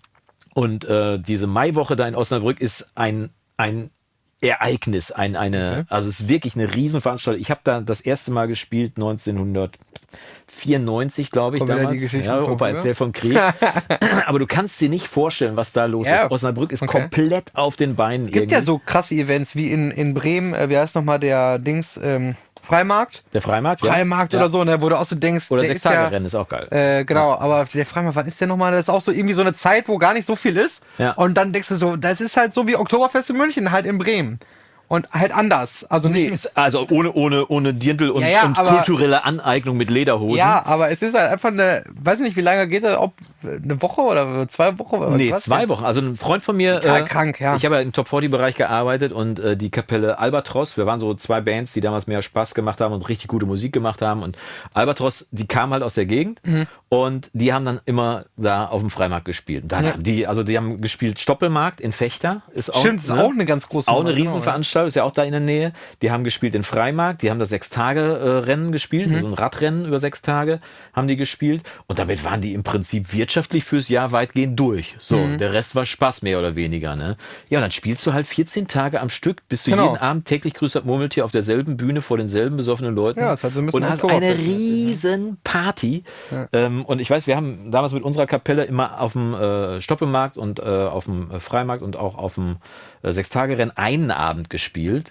Und äh, diese Maiwoche da in Osnabrück ist ein, ein Ereignis, ein, eine, also es ist wirklich eine Riesenveranstaltung. Ich habe da das erste Mal gespielt 1994, glaube ich, damals. ja, von Opa erzählt vom Krieg. Aber du kannst dir nicht vorstellen, was da los Ja. ist. Osnabrück ist Okay. komplett auf den Beinen. Es gibt ja so krasse Events wie in, in Bremen, äh, wie heißt nochmal der Dings, ähm, Freimarkt? Der Freimarkt, ja. Freimarkt ja. oder so, ne, wo du auch so denkst, Oder der sechs ist ja, Tage Rennen ist auch geil. Äh, genau, aber der Freimarkt, wann ist der nochmal? Das ist auch so irgendwie so eine Zeit, wo gar nicht so viel ist. Ja. Und dann denkst du so, das ist halt so wie Oktoberfest in München, halt in Bremen. Und halt anders. Also nicht. Ist also ohne, ohne, ohne Dirndl und, Ja, ja, und aber- kulturelle Aneignung mit Lederhosen. Ja, aber es ist halt einfach eine, weiß ich nicht, wie lange geht das, ob eine Woche oder zwei Wochen? Oder Nee, was? zwei Wochen. Also ein Freund von mir. Total krank, ja. Ich habe ja im Top 40 Bereich gearbeitet und äh, die Kapelle Albatros, wir waren so zwei Bands, die damals mehr Spaß gemacht haben und richtig gute Musik gemacht haben. Und Albatros, die kam halt aus der Gegend Mhm. und die haben dann immer da auf dem Freimarkt gespielt. Und Dann Ja. haben die, also die haben gespielt Stoppelmarkt in Fechter. Ist auch, Stimmt, das ist ne? auch eine ganz große Auch eine Nummer, genau, Rüsselsheim ist ja auch da in der Nähe. Die haben gespielt in Freimarkt, die haben das Sechs-Tage-Rennen gespielt, mhm. also ein Radrennen über sechs Tage haben die gespielt. Und damit waren die im Prinzip wirtschaftlich fürs Jahr weitgehend durch. So, mhm. der Rest war Spaß mehr oder weniger. Ne? Ja, dann spielst du halt 14 Tage am Stück, bist du genau. jeden Abend täglich grüßt Murmeltier auf derselben Bühne vor denselben besoffenen Leuten. Ja, ist halt so ein bisschen und hast eine riesen Party. Ja. Ähm, und ich weiß, wir haben damals mit unserer Kapelle immer auf dem äh, Stoppelmarkt und äh, auf dem Freimarkt und auch auf dem äh, Sechstagerennen einen Abend gespielt.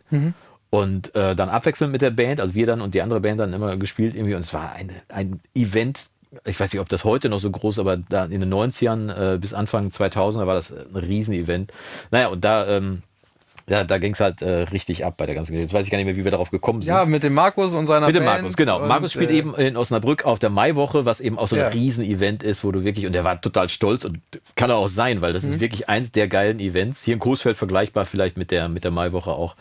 Mhm. Und äh, dann abwechselnd mit der Band, also wir dann und die andere Band dann immer gespielt irgendwie. Und es war eine, ein Event, ich weiß nicht, ob das heute noch so groß, aber da in den 90ern äh, bis Anfang 2000er war das ein Riesenevent. Naja, und da, ähm, ja, da ging es halt äh, richtig ab bei der ganzen Geschichte. Jetzt weiß ich gar nicht mehr, wie wir darauf gekommen sind. Ja, mit dem Markus und seiner Mit dem Band Markus, genau. Markus spielt äh, eben in Osnabrück auf der Maiwoche, was eben auch so ein ja. Riesenevent ist, wo du wirklich, und der war total stolz und kann er auch sein, weil das mhm. ist wirklich eins der geilen Events. Hier in Coesfeld vergleichbar vielleicht mit der, mit der Maiwoche auch.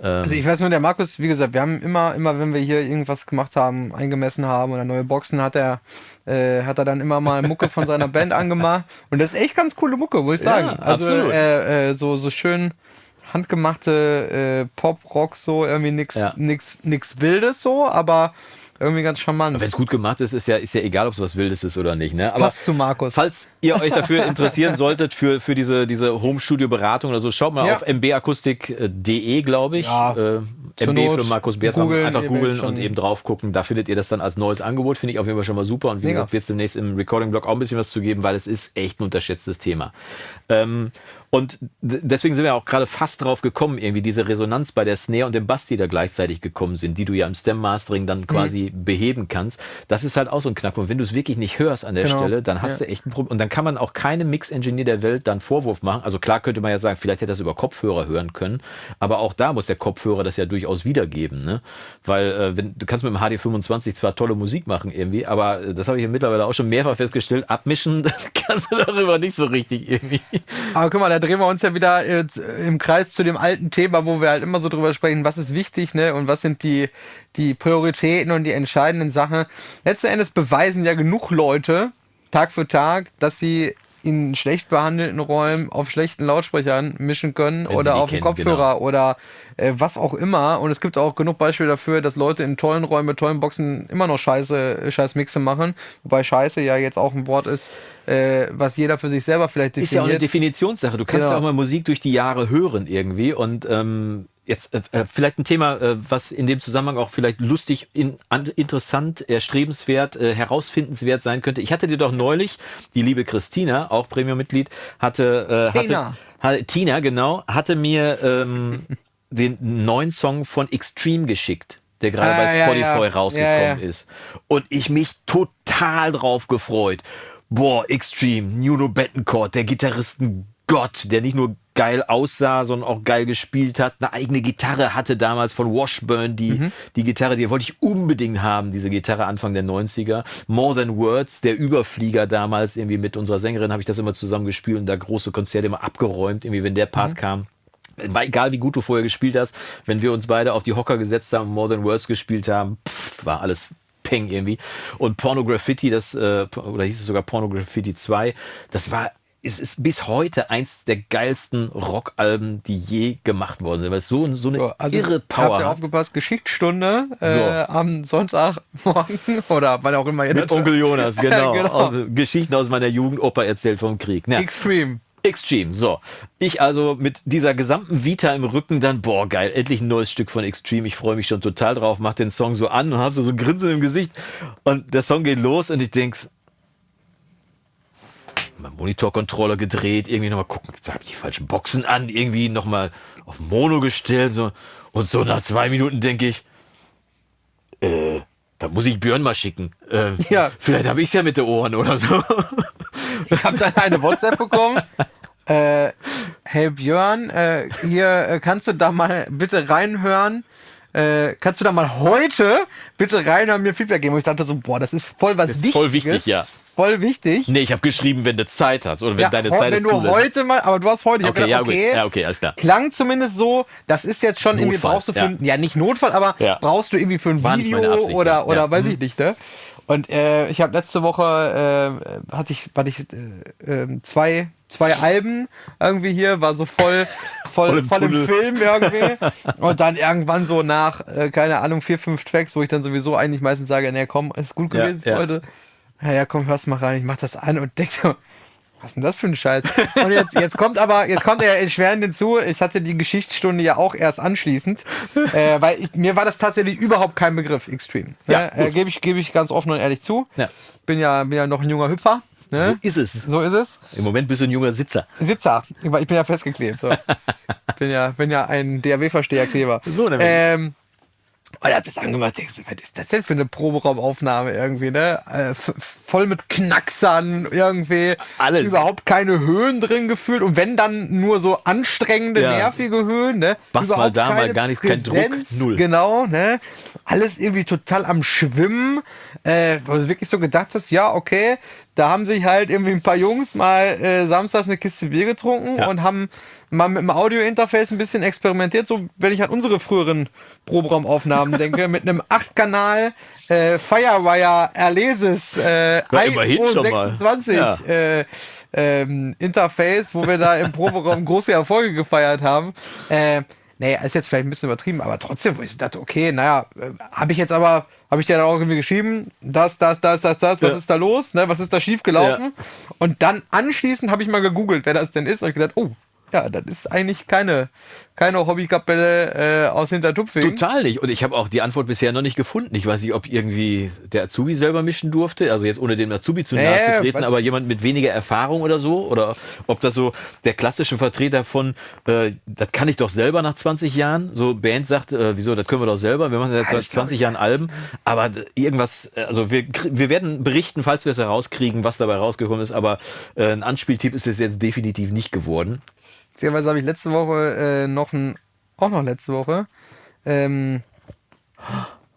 Ähm, also ich weiß nur, der Markus, wie gesagt, wir haben immer, immer, wenn wir hier irgendwas gemacht haben, eingemessen haben oder neue Boxen, hat er, äh, hat er dann immer mal Mucke von seiner Band angemacht. Und das ist echt ganz coole Mucke, muss ich sagen. Ja, also absolut. Äh, äh, so, so schön handgemachte äh, Pop-Rock, so irgendwie nix, ja. nix, nix Wildes so, aber irgendwie ganz charmant. Wenn es gut gemacht ist, ist ja, ist ja egal, ob es was Wildes ist oder nicht. Ne? Aber Passt zu Markus. Falls ihr euch dafür interessieren solltet, für, für diese, diese Home-Studio-Beratung oder so, schaut mal ja. auf mbakustik.de, glaube ich. Ja, äh, MB für Markus Bertram. Einfach googeln und eben drauf gucken. Da findet ihr das dann als neues Angebot. Finde ich auf jeden Fall schon mal super. Und wie Mega. gesagt, wird es demnächst im Recording-Blog auch ein bisschen was zu geben, weil es ist echt ein unterschätztes Thema. Ähm, und deswegen sind wir auch gerade fast drauf gekommen, irgendwie diese Resonanz bei der Snare und dem Bass, die da gleichzeitig gekommen sind, die du ja im Stem-Mastering dann quasi mhm. beheben kannst. Das ist halt auch so ein Knackpunkt. Wenn du es wirklich nicht hörst an der genau. Stelle, dann hast ja. du echt ein Problem. Und dann kann man auch keinem Mix-Engineer der Welt dann Vorwurf machen. Also klar könnte man ja sagen, vielleicht hätte er das über Kopfhörer hören können. Aber auch da muss der Kopfhörer das ja durchaus wiedergeben. Ne? Weil äh, wenn, du kannst mit dem HD25 zwar tolle Musik machen irgendwie, aber äh, das habe ich ja mittlerweile auch schon mehrfach festgestellt, abmischen kannst du darüber nicht so richtig irgendwie. Aber guck mal, drehen wir uns ja wieder im Kreis zu dem alten Thema, wo wir halt immer so drüber sprechen, was ist wichtig, ne? Und was sind die, die Prioritäten und die entscheidenden Sachen. Letzten Endes beweisen ja genug Leute Tag für Tag, dass sie in schlecht behandelten Räumen auf schlechten Lautsprechern mischen können Wenn oder auf dem Kopfhörer genau. oder äh, was auch immer. Und es gibt auch genug Beispiele dafür, dass Leute in tollen Räumen mit tollen Boxen immer noch scheiße, scheiß Mixe machen. Wobei scheiße ja jetzt auch ein Wort ist, äh, was jeder für sich selber vielleicht definiert. Ist ja auch eine Definitionssache. Du kannst genau. ja auch mal Musik durch die Jahre hören irgendwie und ähm, Jetzt äh, äh, vielleicht ein Thema, äh, was in dem Zusammenhang auch vielleicht lustig, in, an, interessant, erstrebenswert, äh, herausfindenswert sein könnte. Ich hatte dir doch neulich, die liebe Christina, auch Premium-Mitglied, hatte, äh, Tina. hatte, Tina, genau, hatte mir ähm, den neuen Song von Extreme geschickt der gerade ah, bei Spotify ja, ja. rausgekommen ja, ist. Und ich mich total drauf gefreut. Boah, Extreme, Nuno Bettencourt, der Gitarristen Gott, der nicht nur geil aussah, sondern auch geil gespielt hat. Eine eigene Gitarre hatte damals von Washburn, die, mhm. die Gitarre, die wollte ich unbedingt haben, diese Gitarre Anfang der 90er. More Than Words, der Überflieger damals, irgendwie mit unserer Sängerin habe ich das immer zusammen gespielt und da große Konzerte immer abgeräumt, irgendwie wenn der Part mhm. kam. War egal, wie gut du vorher gespielt hast, wenn wir uns beide auf die Hocker gesetzt haben, More Than Words gespielt haben, pff, war alles Peng irgendwie. Und Pornograffiti, das, äh, oder hieß es sogar Pornograffiti 2, das war es ist bis heute eins der geilsten Rockalben, die je gemacht worden sind. Weil es so, so eine so, also irre Power habt ihr aufgepasst, Geschichtsstunde äh, so. am Sonntagmorgen oder wann auch immer ihr Mit Onkel Jonas, genau. genau. Aus, Geschichten aus meiner Jugend, Opa erzählt vom Krieg. Ja. Extreme. Extreme, so. Ich also mit dieser gesamten Vita im Rücken dann, boah, geil, endlich ein neues Stück von Extreme. Ich freue mich schon total drauf, mach den Song so an und hab so, so ein Grinsen im Gesicht. Und der Song geht los und ich denk's, Monitorcontroller gedreht, irgendwie nochmal gucken, da habe ich die falschen Boxen an, irgendwie nochmal auf Mono gestellt, so. Und so nach zwei Minuten denke ich, äh, da muss ich Björn mal schicken. Äh, ja. Vielleicht habe ich es ja mit den Ohren oder so. Ich habe dann eine WhatsApp bekommen. Äh, hey Björn, äh, hier äh, kannst du da mal bitte reinhören. Äh, kannst du da mal heute bitte reinhören, mir Feedback geben? Und ich dachte so, boah, das ist voll was das ist Wichtiges. Voll wichtig, ja. Voll wichtig. Nee, ich habe geschrieben, wenn du Zeit hast oder wenn Ja, deine Zeit wenn es du zulässt. heute mal, aber du hast heute, ich hab Okay, gedacht, ja, okay. Ja, okay, alles klar. klang zumindest so, das ist jetzt schon irgendwie, Notfall, brauchst du für, ja. ein- ja nicht Notfall, aber Ja. brauchst du irgendwie für ein War Video Absicht, oder, ja. oder Ja. weiß Mhm. ich nicht, ne? Und äh, ich habe letzte Woche, äh, hatte ich, hatte ich äh, äh, zwei, zwei Alben irgendwie hier, war so voll, voll, Voll im voll im. Film irgendwie. Und dann irgendwann so nach, äh, keine Ahnung, vier, fünf Tracks, wo ich dann sowieso eigentlich meistens sage, nee, komm, ist gut Ja, gewesen für ja. heute. Ja, ja, komm, hör's mal rein, ich mach das an und denk so, was ist denn das für ein Scheiß? Und jetzt, jetzt kommt aber, jetzt kommt er erschwerend hinzu, ich hatte die Geschichtsstunde ja auch erst anschließend, äh, weil ich, mir war das tatsächlich überhaupt kein Begriff, Extreme. Ja, ne? äh, Gebe ich, gebe ich ganz offen und ehrlich zu. Ja. Bin ja, bin ja noch ein junger Hüpfer. So Ne? ist es. So ist es. Im Moment bist du ein junger Sitzer. Sitzer. Ich bin ja festgeklebt. So. bin, ja, bin ja ein DAW-Versteherkleber. So ähm, und er hat das angemacht. Denkst du, was ist das denn für eine Proberaumaufnahme irgendwie, ne? Äh, voll mit Knacksern irgendwie. Alles. Überhaupt keine Höhen drin gefühlt. Und wenn dann nur so anstrengende, Ja. nervige Höhen, ne? Was mal da, mal gar nichts, kein Druck, null. Genau, ne? Alles irgendwie total am Schwimmen. Äh, wo du wirklich so gedacht hast, ja, okay, da haben sich halt irgendwie ein paar Jungs mal äh, samstags eine Kiste Bier getrunken Ja. und haben mal mit dem Audio-Interface ein bisschen experimentiert, so wenn ich an unsere früheren Proberaumaufnahmen denke, mit einem 8-Kanal äh, Firewire Erleses äh, Ja, immerhin schon mal. IO26 Ja. äh, ähm, Interface, wo wir da im Proberaum große Erfolge gefeiert haben. Äh, nee, ist jetzt vielleicht ein bisschen übertrieben, aber trotzdem, wo ich dachte, okay, naja, äh, habe ich jetzt aber, habe ich dir dann auch irgendwie geschrieben, das, das, das, das, das, was Ja. ist da los, ne, was ist da schief gelaufen? Und dann anschließend habe ich mal gegoogelt, wer das denn ist, und ich gedacht, oh, ja, das ist eigentlich keine, keine Hobbykapelle äh, aus Hintertupfing. Total nicht. Und ich habe auch die Antwort bisher noch nicht gefunden. Ich weiß nicht, ob irgendwie der Azubi selber mischen durfte, also jetzt ohne dem Azubi zu nahe Nee, zu treten, aber jemand mit weniger Erfahrung oder so. Oder ob das so der klassische Vertreter von, äh, das kann ich doch selber nach 20 Jahren. So Band sagt, äh, wieso, das können wir doch selber. Wir machen jetzt seit Alles 20 Jahren Alben. Aber irgendwas, äh, also wir, wir werden berichten, falls wir es herauskriegen, was dabei rausgekommen ist. Aber äh, ein Anspieltipp ist es jetzt definitiv nicht geworden. Beziehungsweise habe ich letzte Woche äh, noch ein, auch noch letzte Woche, ähm,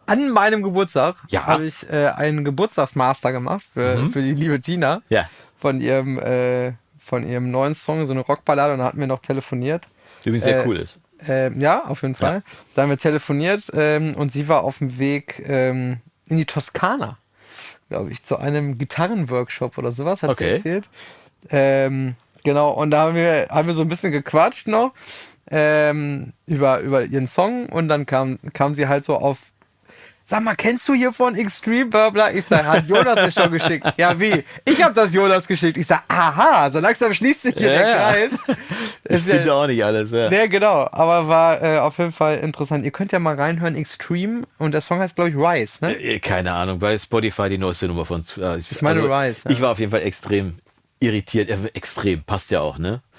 an meinem Geburtstag Ja. habe ich äh, einen Geburtstagsmaster gemacht für, für die liebe Tina Ja. von ihrem äh, von ihrem neuen Song, so eine Rockballade und da hatten wir noch telefoniert. Übrigens sehr Äh, cool ist. Ähm, ja, auf jeden Fall. Da haben wir telefoniert ähm, und sie war auf dem Weg ähm, in die Toskana, glaube ich, zu einem Gitarrenworkshop oder sowas, hat Okay. sie erzählt. Ähm, genau, und da haben wir, haben wir so ein bisschen gequatscht noch ähm, über, über ihren Song und dann kam, kam sie halt so auf Sag mal, kennst du hier von Extreme Burbler? Ich sag, hat Jonas mir schon geschickt. Ja, wie? Ich habe das Jonas geschickt. Ich sag, aha, so langsam schließt sich hier Ja, der. Kreis. Ich Ist ja- auch nicht alles. Ja. ja, genau. Aber war äh, auf jeden Fall interessant. Ihr könnt ja mal reinhören, Extreme. Und der Song heißt, glaube ich, Rise, ne? Äh, Keine Ahnung, bei Spotify die neueste Nummer von. äh, Ich, meine Rise, ja. Ich war auf jeden Fall extrem irritiert. Extrem, passt ja auch, ne?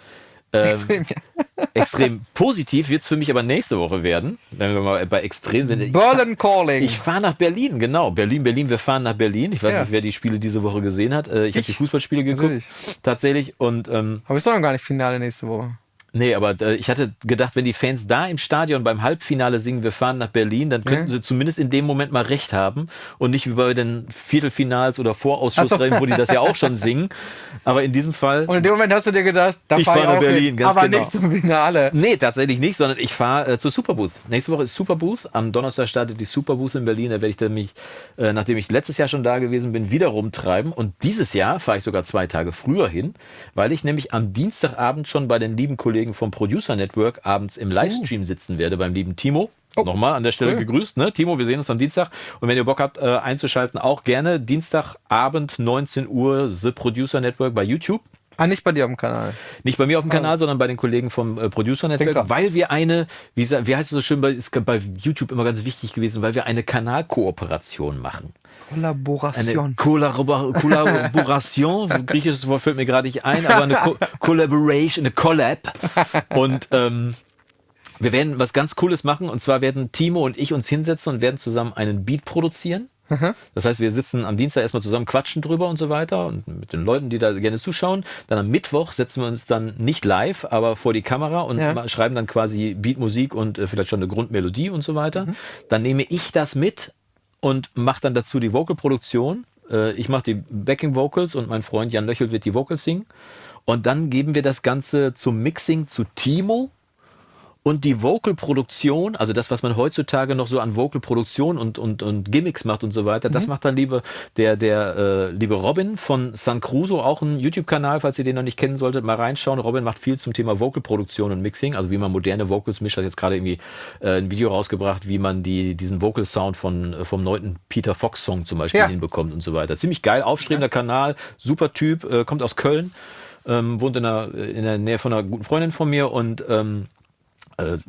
Ähm, Extreme, ja. extrem positiv wird es für mich aber nächste Woche werden, wenn wir mal bei extrem sind. Ich Berlin Calling. Ich fahre nach Berlin, genau. Berlin, Berlin, wir fahren nach Berlin. Ich weiß Ja. nicht, wer die Spiele diese Woche gesehen hat. Äh, Ich, habe Ich. die Fußballspiele geguckt. Natürlich. Tatsächlich. Und ähm, Aber doch noch gar nicht Finale nächste Woche. Nee, aber äh, ich hatte gedacht, wenn die Fans da im Stadion beim Halbfinale singen, wir fahren nach Berlin, dann könnten Ja. sie zumindest in dem Moment mal recht haben und nicht wie bei den Viertelfinals oder Vorausschussrennen, wo die das ja auch schon singen. Aber in diesem Fall. Und in dem Moment hast du dir gedacht, da Ich fahr fahr nach Berlin, hin, ganz aber genau. nicht zum Finale. Nee, tatsächlich nicht, sondern ich fahre äh, zur Superbooth. Nächste Woche ist Superbooth. Am Donnerstag startet die Superbooth in Berlin. Da werde ich dann mich, äh, nachdem ich letztes Jahr schon da gewesen bin, wieder rumtreiben. Und dieses Jahr fahre ich sogar zwei Tage früher hin, weil ich nämlich am Dienstagabend schon bei den lieben Kollegen vom Producer Network abends im Livestream sitzen werde, beim lieben Timo. Oh, Nochmal an der Stelle cool. gegrüßt, ne? Timo, wir sehen uns am Dienstag. Und wenn ihr Bock habt, äh, einzuschalten, auch gerne Dienstagabend 19 Uhr The Producer Network bei YouTube. Ah, nicht bei dir auf dem Kanal. Nicht bei mir auf dem Kanal, sondern bei den Kollegen vom äh, Producer Network, weil wir eine, wie, wie heißt es so schön, bei, ist bei YouTube immer ganz wichtig gewesen, weil wir eine Kanalkooperation machen. Eine Kollaboration. Kollabor Kollaboration, griechisches Wort fällt mir gerade nicht ein, aber eine Ko Collaboration, eine Collab. Und ähm, wir werden was ganz Cooles machen. Und zwar werden Timo und ich uns hinsetzen und werden zusammen einen Beat produzieren. Das heißt, wir sitzen am Dienstag erstmal zusammen, quatschen drüber und so weiter und mit den Leuten, die da gerne zuschauen. Dann am Mittwoch setzen wir uns dann nicht live, aber vor die Kamera und Ja. schreiben dann quasi Beatmusik und äh, vielleicht schon eine Grundmelodie und so weiter. Dann nehme ich das mit und mache dann dazu die Vocalproduktion. Äh, ich mache die Backing Vocals und mein Freund Jan Löchel wird die Vocals singen. Und dann geben wir das Ganze zum Mixing zu Timo. Und die Vocal-Produktion, also das, was man heutzutage noch so an Vocal-Produktion und, und, und Gimmicks macht und so weiter, mhm. das macht dann liebe, der, der äh, liebe Robin von San Cruso, auch ein YouTube-Kanal, falls ihr den noch nicht kennen solltet, mal reinschauen. Robin macht viel zum Thema Vocal-Produktion und Mixing, also wie man moderne Vocals mischt, hat jetzt gerade irgendwie äh, ein Video rausgebracht, wie man die, diesen Vocal-Sound von, äh, vom neunten Peter Fox-Song zum Beispiel ja. hinbekommt und so weiter. Ziemlich geil, aufstrebender ja. Kanal, super Typ, äh, kommt aus Köln, ähm, wohnt in der, in der Nähe von einer guten Freundin von mir und ähm, äh,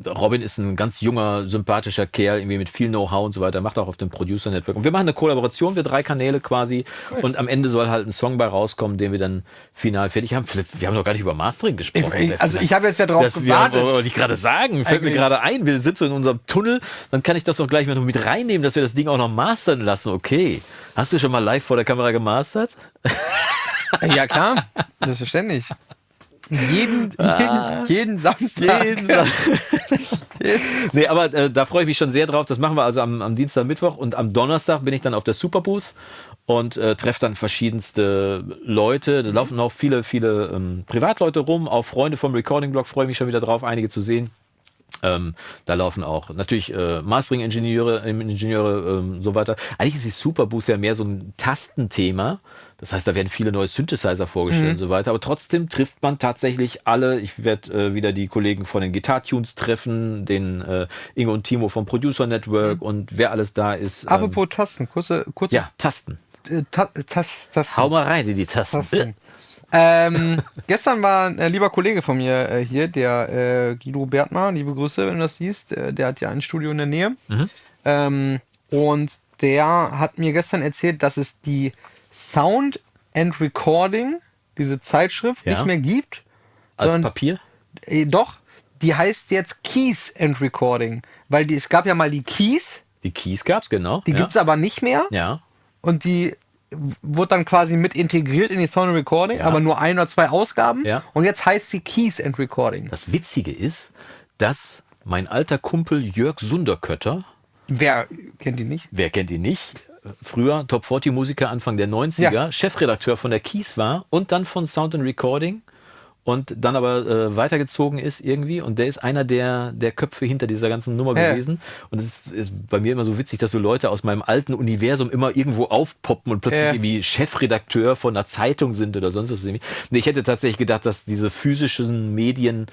Robin ist ein ganz junger, sympathischer Kerl, irgendwie mit viel Know-how und so weiter, macht auch auf dem Producer Network. Und wir machen eine Kollaboration, wir drei Kanäle quasi. Und am Ende soll halt ein Song bei rauskommen, den wir dann final fertig haben. Wir haben noch gar nicht über Mastering gesprochen. Ich, also ich habe jetzt ja drauf das, gewartet. Wir, wollte ich gerade sagen, fällt mir gerade ein, wir sitzen in unserem Tunnel, dann kann ich das doch gleich mal noch mit reinnehmen, dass wir das Ding auch noch mastern lassen. Okay. Hast du schon mal live vor der Kamera gemastert? Ja, klar. Selbstverständlich. Jeden, ah, jeden, jeden Samstag. Jeden Sa nee, aber äh, da freue ich mich schon sehr drauf. Das machen wir also am, am Dienstag, Mittwoch und am Donnerstag bin ich dann auf der Superbooth und äh, treffe dann verschiedenste Leute. Da laufen auch viele, viele ähm, Privatleute rum, auch Freunde vom Recording-Blog freue ich mich schon wieder drauf, einige zu sehen. Ähm, da laufen auch natürlich äh, Mastering-Ingenieure, Ingenieure, ähm, so weiter. Eigentlich ist die Superbooth ja mehr so ein Tastenthema. Das heißt, da werden viele neue Synthesizer vorgestellt mhm. und so weiter. Aber trotzdem trifft man tatsächlich alle. Ich werde äh, wieder die Kollegen von den Guitar Tunes treffen, den äh, Ingo und Timo vom Producer Network mhm. und wer alles da ist. Ähm, Apropos Tasten, kurze, kurze. Ja, Tasten. Äh, Ta Tas Tasten. Hau mal rein in die Tasten. Tasten. ähm, gestern war ein lieber Kollege von mir äh, hier, der äh, Guido Bertmar, liebe Grüße, wenn du das siehst. Äh, der hat ja ein Studio in der Nähe. Mhm. Ähm, und der hat mir gestern erzählt, dass es die Sound and Recording, diese Zeitschrift, ja. nicht mehr gibt. Als Papier? Äh, doch, die heißt jetzt Keys and Recording. Weil die, es gab ja mal die Keys. Die Keys gab es, genau. Die ja. gibt es aber nicht mehr. Ja. Und die wurde dann quasi mit integriert in die Sound and Recording, ja. aber nur ein oder zwei Ausgaben. Ja. Und jetzt heißt sie Keys and Recording. Das Witzige ist, dass mein alter Kumpel Jörg Sunderkötter. Wer kennt ihn nicht? Wer kennt ihn nicht? Früher Top 40 Musiker Anfang der 90er, ja. Chefredakteur von der Keys war und dann von Sound and Recording und dann aber äh, weitergezogen ist irgendwie und der ist einer der, der Köpfe hinter dieser ganzen Nummer ja. gewesen und es ist bei mir immer so witzig, dass so Leute aus meinem alten Universum immer irgendwo aufpoppen und plötzlich ja. irgendwie Chefredakteur von einer Zeitung sind oder sonst was. Irgendwie. Nee, ich hätte tatsächlich gedacht, dass diese physischen Medien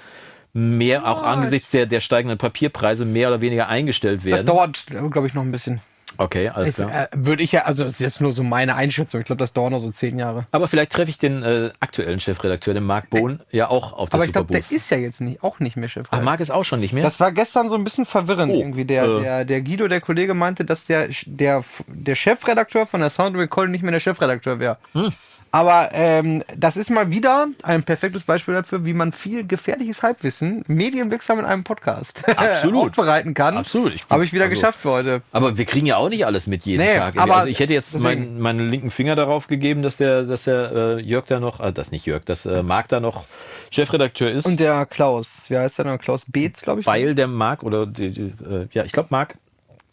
mehr, auch angesichts der, der steigenden Papierpreise, mehr oder weniger eingestellt werden. Das dauert, glaube ich, noch ein bisschen. Okay, alles klar. Äh, Würde ich ja, also das ist jetzt nur so meine Einschätzung. Ich glaube, das dauert noch so zehn Jahre. Aber vielleicht treffe ich den äh, aktuellen Chefredakteur, den Marc Bohn, äh, ja auch auf der Aber ich glaube, der ist ja jetzt nicht, auch nicht mehr Chefredakteur. Ach, Marc ist auch schon nicht mehr? Das war gestern so ein bisschen verwirrend oh, irgendwie. Der, äh, der, der Guido, der Kollege, meinte, dass der, der, der Chefredakteur von der Sound Recording nicht mehr der Chefredakteur wäre. Hm. Aber ähm, das ist mal wieder ein perfektes Beispiel dafür, wie man viel gefährliches Halbwissen medienwirksam in einem Podcast aufbereiten kann. Absolut. Habe ich wieder also, geschafft für heute. Aber wir kriegen ja auch nicht alles mit jeden nee, Tag. Aber also ich hätte jetzt mein, meinen linken Finger darauf gegeben, dass der, dass der äh, Jörg da noch, äh, das nicht Jörg, dass äh, Marc da noch Chefredakteur ist. Und der Klaus, wie heißt der noch? Klaus Beetz, glaube ich. Weil der Marc oder die, die, äh, ja, ich glaube Marc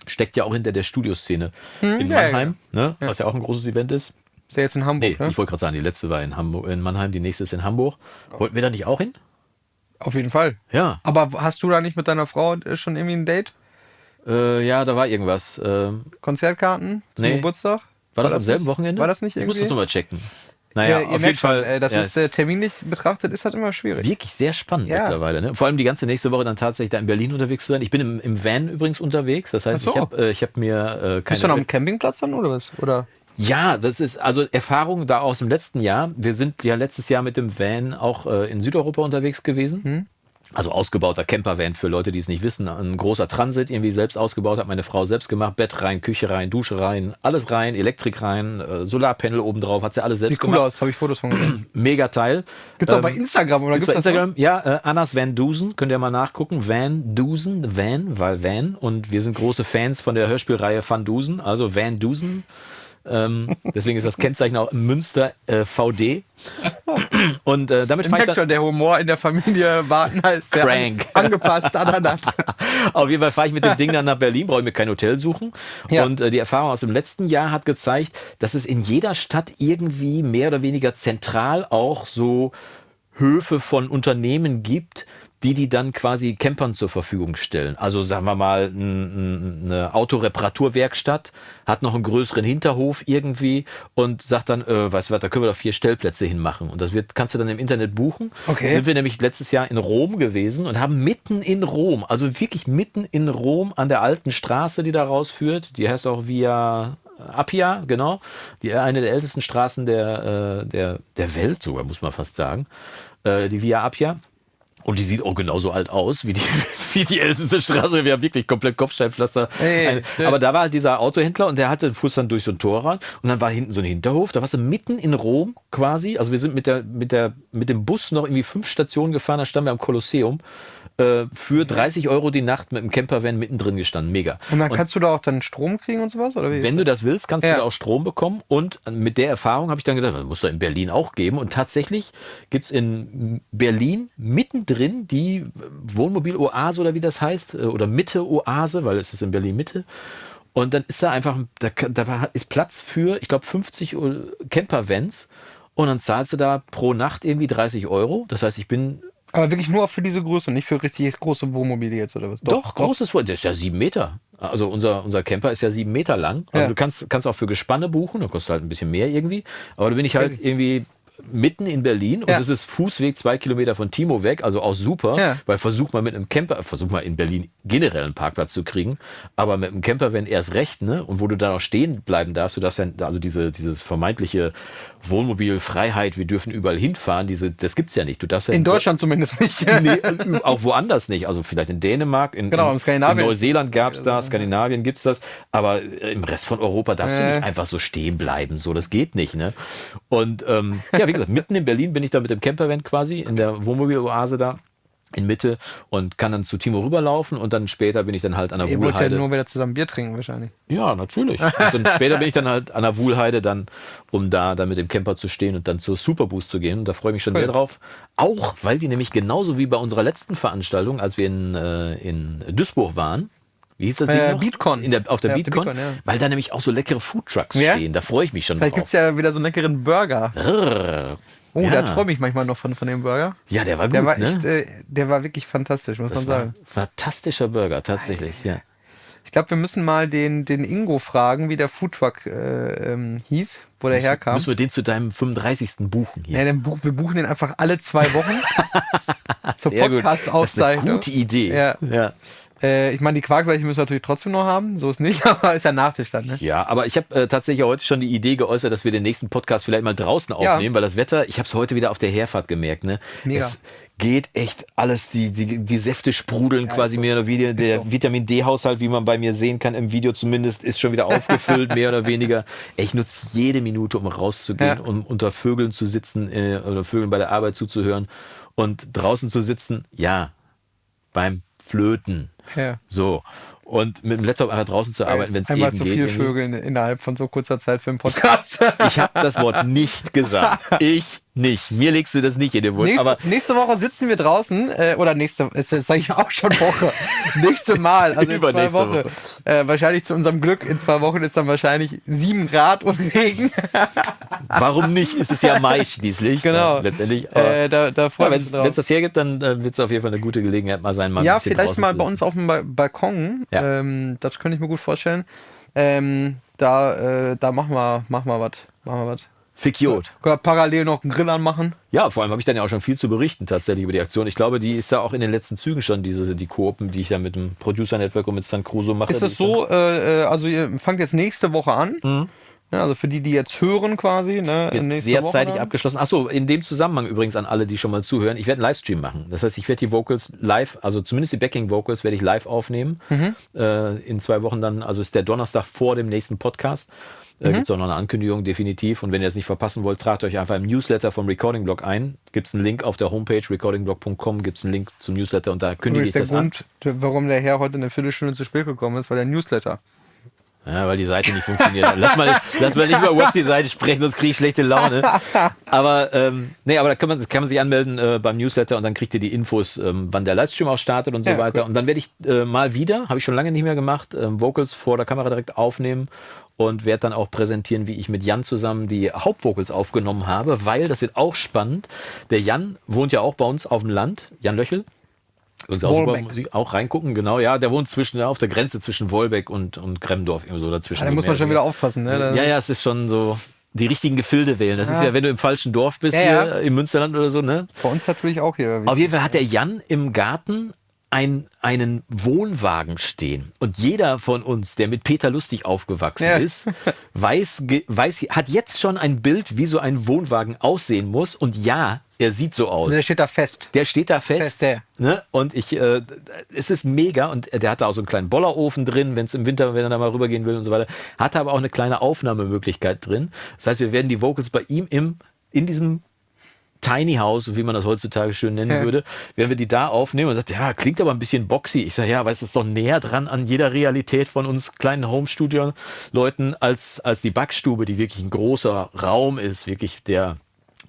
steckt ja auch hinter der Studioszene hm, in Mannheim, ja, ja. Ne, was ja auch ein großes Event ist. Ist ja jetzt in Hamburg, nee, ne? Ich wollte gerade sagen, die letzte war in, Hamburg, in Mannheim, die nächste ist in Hamburg. Wollten wir da nicht auch hin? Auf jeden Fall. Ja. Aber hast du da nicht mit deiner Frau schon irgendwie ein Date? Äh, ja, da war irgendwas. Äh, Konzertkarten zum nee. Geburtstag? War, war das, am selben nicht, Wochenende? War das nicht irgendwie? Ich muss das nochmal checken. Naja, ja, auf jeden Fall. Schon, äh, das ja, ist äh, terminlich betrachtet, ist halt immer schwierig. Wirklich sehr spannend ja. mittlerweile. Ne? Vor allem die ganze nächste Woche dann tatsächlich da in Berlin unterwegs zu sein. Ich bin im, im Van übrigens unterwegs. Das heißt, so. ich habe äh, hab mir äh, keine. Bist du noch am Campingplatz dann oder was? Oder? Ja, das ist also Erfahrung da aus dem letzten Jahr. Wir sind ja letztes Jahr mit dem Van auch äh, in Südeuropa unterwegs gewesen. Hm. Also ausgebauter Campervan für Leute, die es nicht wissen. Ein großer Transit, irgendwie selbst ausgebaut, hat meine Frau selbst gemacht. Bett rein, Küche rein, Dusche rein, alles rein, Elektrik rein, äh, Solarpanel oben drauf, hat sie alles selbst Sieht cool gemacht. aus, habe ich Fotos von gesehen. Mega Teil. Gibt's ähm, auch bei Instagram oder gibt's, gibt's bei Instagram? Ja, äh, Annas Van Dusen, könnt ihr mal nachgucken. Van Dusen, Van, weil Van. Und wir sind große Fans von der Hörspielreihe Van Dusen, also Van Dusen. Ähm, deswegen ist das Kennzeichen auch Münster äh, VD. Und äh, damit Ich merke schon, der Humor in der Familie sehr Crank. an, angepasst aneinander. Auf jeden Fall fahre ich mit dem Ding dann nach Berlin, brauche ich mir kein Hotel suchen. Ja. Und äh, die Erfahrung aus dem letzten Jahr hat gezeigt, dass es in jeder Stadt irgendwie mehr oder weniger zentral auch so Höfe von Unternehmen gibt, die die dann quasi Campern zur Verfügung stellen. Also sagen wir mal, eine Autoreparaturwerkstatt hat noch einen größeren Hinterhof irgendwie und sagt dann, äh, weißt du was, da können wir doch vier Stellplätze hinmachen. Und das wird, kannst du dann im Internet buchen. Okay. Sind wir nämlich letztes Jahr in Rom gewesen und haben mitten in Rom, also wirklich mitten in Rom an der alten Straße, die da rausführt, die heißt auch Via Appia, genau, die eine der ältesten Straßen der, äh, der, der Welt sogar, muss man fast sagen, äh, die Via Appia. Und die sieht auch genauso alt aus wie die, wie die älteste Straße. Wir haben wirklich komplett Kopfsteinpflaster. Hey, hey. Aber da war halt dieser Autohändler und der hatte fuhr dann durch so ein Tor rein und dann war hinten so ein Hinterhof. Da warst du mitten in Rom quasi. Also wir sind mit der, mit der, mit dem Bus noch irgendwie fünf Stationen gefahren. Da standen wir am Kolosseum. Äh, für 30 Euro die Nacht mit dem Campervan mittendrin gestanden. Mega. Und dann kannst du da auch dann Strom kriegen und sowas? Oder Wenn du das willst, kannst Ja. du da auch Strom bekommen. Und mit der Erfahrung habe ich dann gedacht, das muss doch in Berlin auch geben. Und tatsächlich gibt es in Berlin mittendrin die Wohnmobil-Oase oder wie das heißt, äh, oder Mitte-Oase, weil es ist in Berlin Mitte. Und dann ist da einfach, da, da ist Platz für, ich glaube, 50 Camper-Vans. Und dann zahlst du da pro Nacht irgendwie 30 Euro. Das heißt, ich bin Aber wirklich nur für diese Größe, nicht für richtig große Wohnmobile jetzt oder was? Doch, großes Wort. Der ist ja sieben Meter. Also unser, unser Camper ist ja sieben Meter lang. Also Ja. du kannst, kannst auch für Gespanne buchen, da kostet halt ein bisschen mehr irgendwie. Aber da bin ich halt irgendwie mitten in Berlin und Ja. es ist Fußweg zwei Kilometer von Timo weg, also auch super, Ja. weil versuch mal mit einem Camper, versuch mal in Berlin generell einen Parkplatz zu kriegen, aber mit einem Camper, wenn erst recht, ne, und wo du dann auch stehen bleiben darfst, du darfst ja, also diese, dieses vermeintliche Wohnmobilfreiheit, wir dürfen überall hinfahren, diese, das gibt's ja nicht. Du darfst ja In Deutschland zumindest nicht. Nee, äh, auch woanders nicht. Also vielleicht in Dänemark, in, Genau, in, in Skandinavien in Neuseeland ist- gab es das, Skandinavien gibt es das, aber äh, im Rest von Europa darfst du Äh. nicht einfach so stehen bleiben. So, das geht nicht. Ne? Und ähm, ja, wie gesagt, mitten in Berlin bin ich da mit dem Campervan quasi in der Wohnmobiloase da in Mitte und kann dann zu Timo rüberlaufen und dann später bin ich dann halt an der Ihr wollt ja Wuhlheide. nur wieder zusammen Bier trinken wahrscheinlich. Ja, natürlich. Und dann später bin ich dann halt an der Wuhlheide dann, um da dann mit dem Camper zu stehen und dann zur Superboost zu gehen. Und da freue ich mich schon Cool. sehr drauf. Auch, weil die nämlich genauso wie bei unserer letzten Veranstaltung, als wir in, äh, in Duisburg waren, wie hieß das Äh, Ding noch? Beatcon. In der, auf der Ja, auf der Beatcon, Beatcon, ja. weil da nämlich auch so leckere Foodtrucks Ja? stehen. Da freue ich mich schon Vielleicht drauf. gibt's ja wieder so einen leckeren Burger. Rrrr. Oh, ja. da träume ich manchmal noch von, von dem Burger. ja, der war gut, Der war ne? echt, äh, der war wirklich fantastisch, muss das man sagen. fantastischer Burger, tatsächlich. Ja. Ich glaube, wir müssen mal den, den Ingo fragen, wie der Foodtruck äh, ähm, hieß, wo der herkam. Müssen wir den zu deinem 35. buchen hier? Ja, dann buch, wir buchen den einfach alle zwei Wochen zur Podcast-Aufzeichnung. gute Idee. Ja. ja. Äh, ich meine, die Quarkbällchen müssen wir natürlich trotzdem noch haben, so ist nicht, aber ist ja Nachtisch dann, ne? Ja, aber ich habe äh, tatsächlich heute schon die Idee geäußert, dass wir den nächsten Podcast vielleicht mal draußen Ja. aufnehmen, weil das Wetter, ich habe es heute wieder auf der Herfahrt gemerkt, ne? Mega. Es geht echt alles, die, die, die Säfte sprudeln Ja, quasi so. mehr oder weniger. Der so. Vitamin D-Haushalt, wie man bei mir sehen kann im Video zumindest, ist schon wieder aufgefüllt, mehr oder weniger. Ich nutze jede Minute, um rauszugehen, Ja. um unter Vögeln zu sitzen äh, oder Vögeln bei der Arbeit zuzuhören und draußen zu sitzen, ja, beim Flöten. Ja. So. Und mit dem Laptop einfach draußen zu arbeiten, wenn es Einmal eben zu geht. viel irgendwie. Vögeln innerhalb von so kurzer Zeit für einen Podcast. Ich habe das Wort nicht gesagt. Ich nicht. Mir legst du das nicht in den Mund. Nächste, Aber nächste Woche sitzen wir draußen, äh, oder nächste, das sage ich auch schon Woche. nächste Mal, also in zwei Wochen. Woche. Äh, wahrscheinlich zu unserem Glück, in zwei Wochen ist dann wahrscheinlich sieben Grad und Regen. warum nicht? Es ist ja Mai schließlich. Genau. Ne, letztendlich. Aber Äh, da da ja, freue wenn ich es das hergibt, dann äh, wird es auf jeden Fall eine gute Gelegenheit mal sein, mal Ja, vielleicht mal bei uns auf dem ba Balkon. Ja. Ähm, das könnte ich mir gut vorstellen. Ähm, da, äh, da machen wir, machen wir was. Machen wir was. Fikiot. Können wir parallel noch einen Grill anmachen. Ja, vor allem habe ich dann ja auch schon viel zu berichten tatsächlich über die Aktion. Ich glaube, die ist ja auch in den letzten Zügen schon, diese, die Koopen, die ich da mit dem Producer Network und mit San Crusoe mache. Ist es so, äh, äh, also ihr fangt jetzt nächste Woche an. Ja, also für die, die jetzt hören quasi. Ne, Wird sehr Woche zeitig dann. abgeschlossen. Achso, in dem Zusammenhang übrigens an alle, die schon mal zuhören. Ich werde einen Livestream machen. Das heißt, ich werde die Vocals live, also zumindest die Backing Vocals werde ich live aufnehmen. Mhm. Äh, in zwei Wochen dann, also ist der Donnerstag vor dem nächsten Podcast. Äh, Mhm. Gibt es auch noch eine Ankündigung, definitiv. Und wenn ihr das nicht verpassen wollt, tragt euch einfach im Newsletter vom Recording Blog ein. Gibt es einen Link auf der Homepage recordingblog.com, gibt es einen Link zum Newsletter und da kündige ich der das an. Grund, warum der Herr heute eine Viertelstunde zu spät gekommen ist, weil der Newsletter. Ja, weil die Seite nicht funktioniert. lass mal, lass mal nicht über Web-Design sprechen, sonst kriege ich schlechte Laune. Aber ähm, nee, aber da kann man, kann man sich anmelden äh, beim Newsletter und dann kriegt ihr die Infos, ähm, wann der Livestream auch startet und so Ja, weiter. cool. Und dann werde ich äh, mal wieder, habe ich schon lange nicht mehr gemacht, ähm, Vocals vor der Kamera direkt aufnehmen und werde dann auch präsentieren, wie ich mit Jan zusammen die Hauptvocals aufgenommen habe, weil das wird auch spannend. Der Jan wohnt ja auch bei uns auf dem Land, Jan Löchel. Übrigens auch, super Wolbeck. Musik, auch reingucken, genau, ja, der wohnt zwischen, auf der Grenze zwischen Wolbeck und, und Gremdorf, irgendwie so dazwischen. Ja, da muss man schon wieder aufpassen. Ne? Ja, ja, es ist schon so, die richtigen Gefilde wählen. Das ist ja, wenn du im falschen Dorf bist, Ja, hier ja. im Münsterland oder so, ne? Bei uns natürlich auch hier. Auf jeden Fall hat der Jan im Garten ein, einen Wohnwagen stehen. Und jeder von uns, der mit Peter Lustig aufgewachsen Ja. ist, weiß, weiß, hat jetzt schon ein Bild, wie so ein Wohnwagen aussehen muss. Und ja, er sieht so aus. Der steht da fest. Der steht da fest. Fest, der. Ne? Und ich, äh, es ist mega. Und der hat da auch so einen kleinen Bollerofen drin, wenn es im Winter, wenn er da mal rübergehen will und so weiter. Hat aber auch eine kleine Aufnahmemöglichkeit drin. Das heißt, wir werden die Vocals bei ihm im, in diesem Tiny House, wie man das heutzutage schön nennen Ja. würde, werden wir die da aufnehmen und sagt, ja, klingt aber ein bisschen boxy. Ich sage, ja, weißt du, ist doch näher dran an jeder Realität von uns kleinen Home-Studio-Leuten als, als die Backstube, die wirklich ein großer Raum ist, wirklich der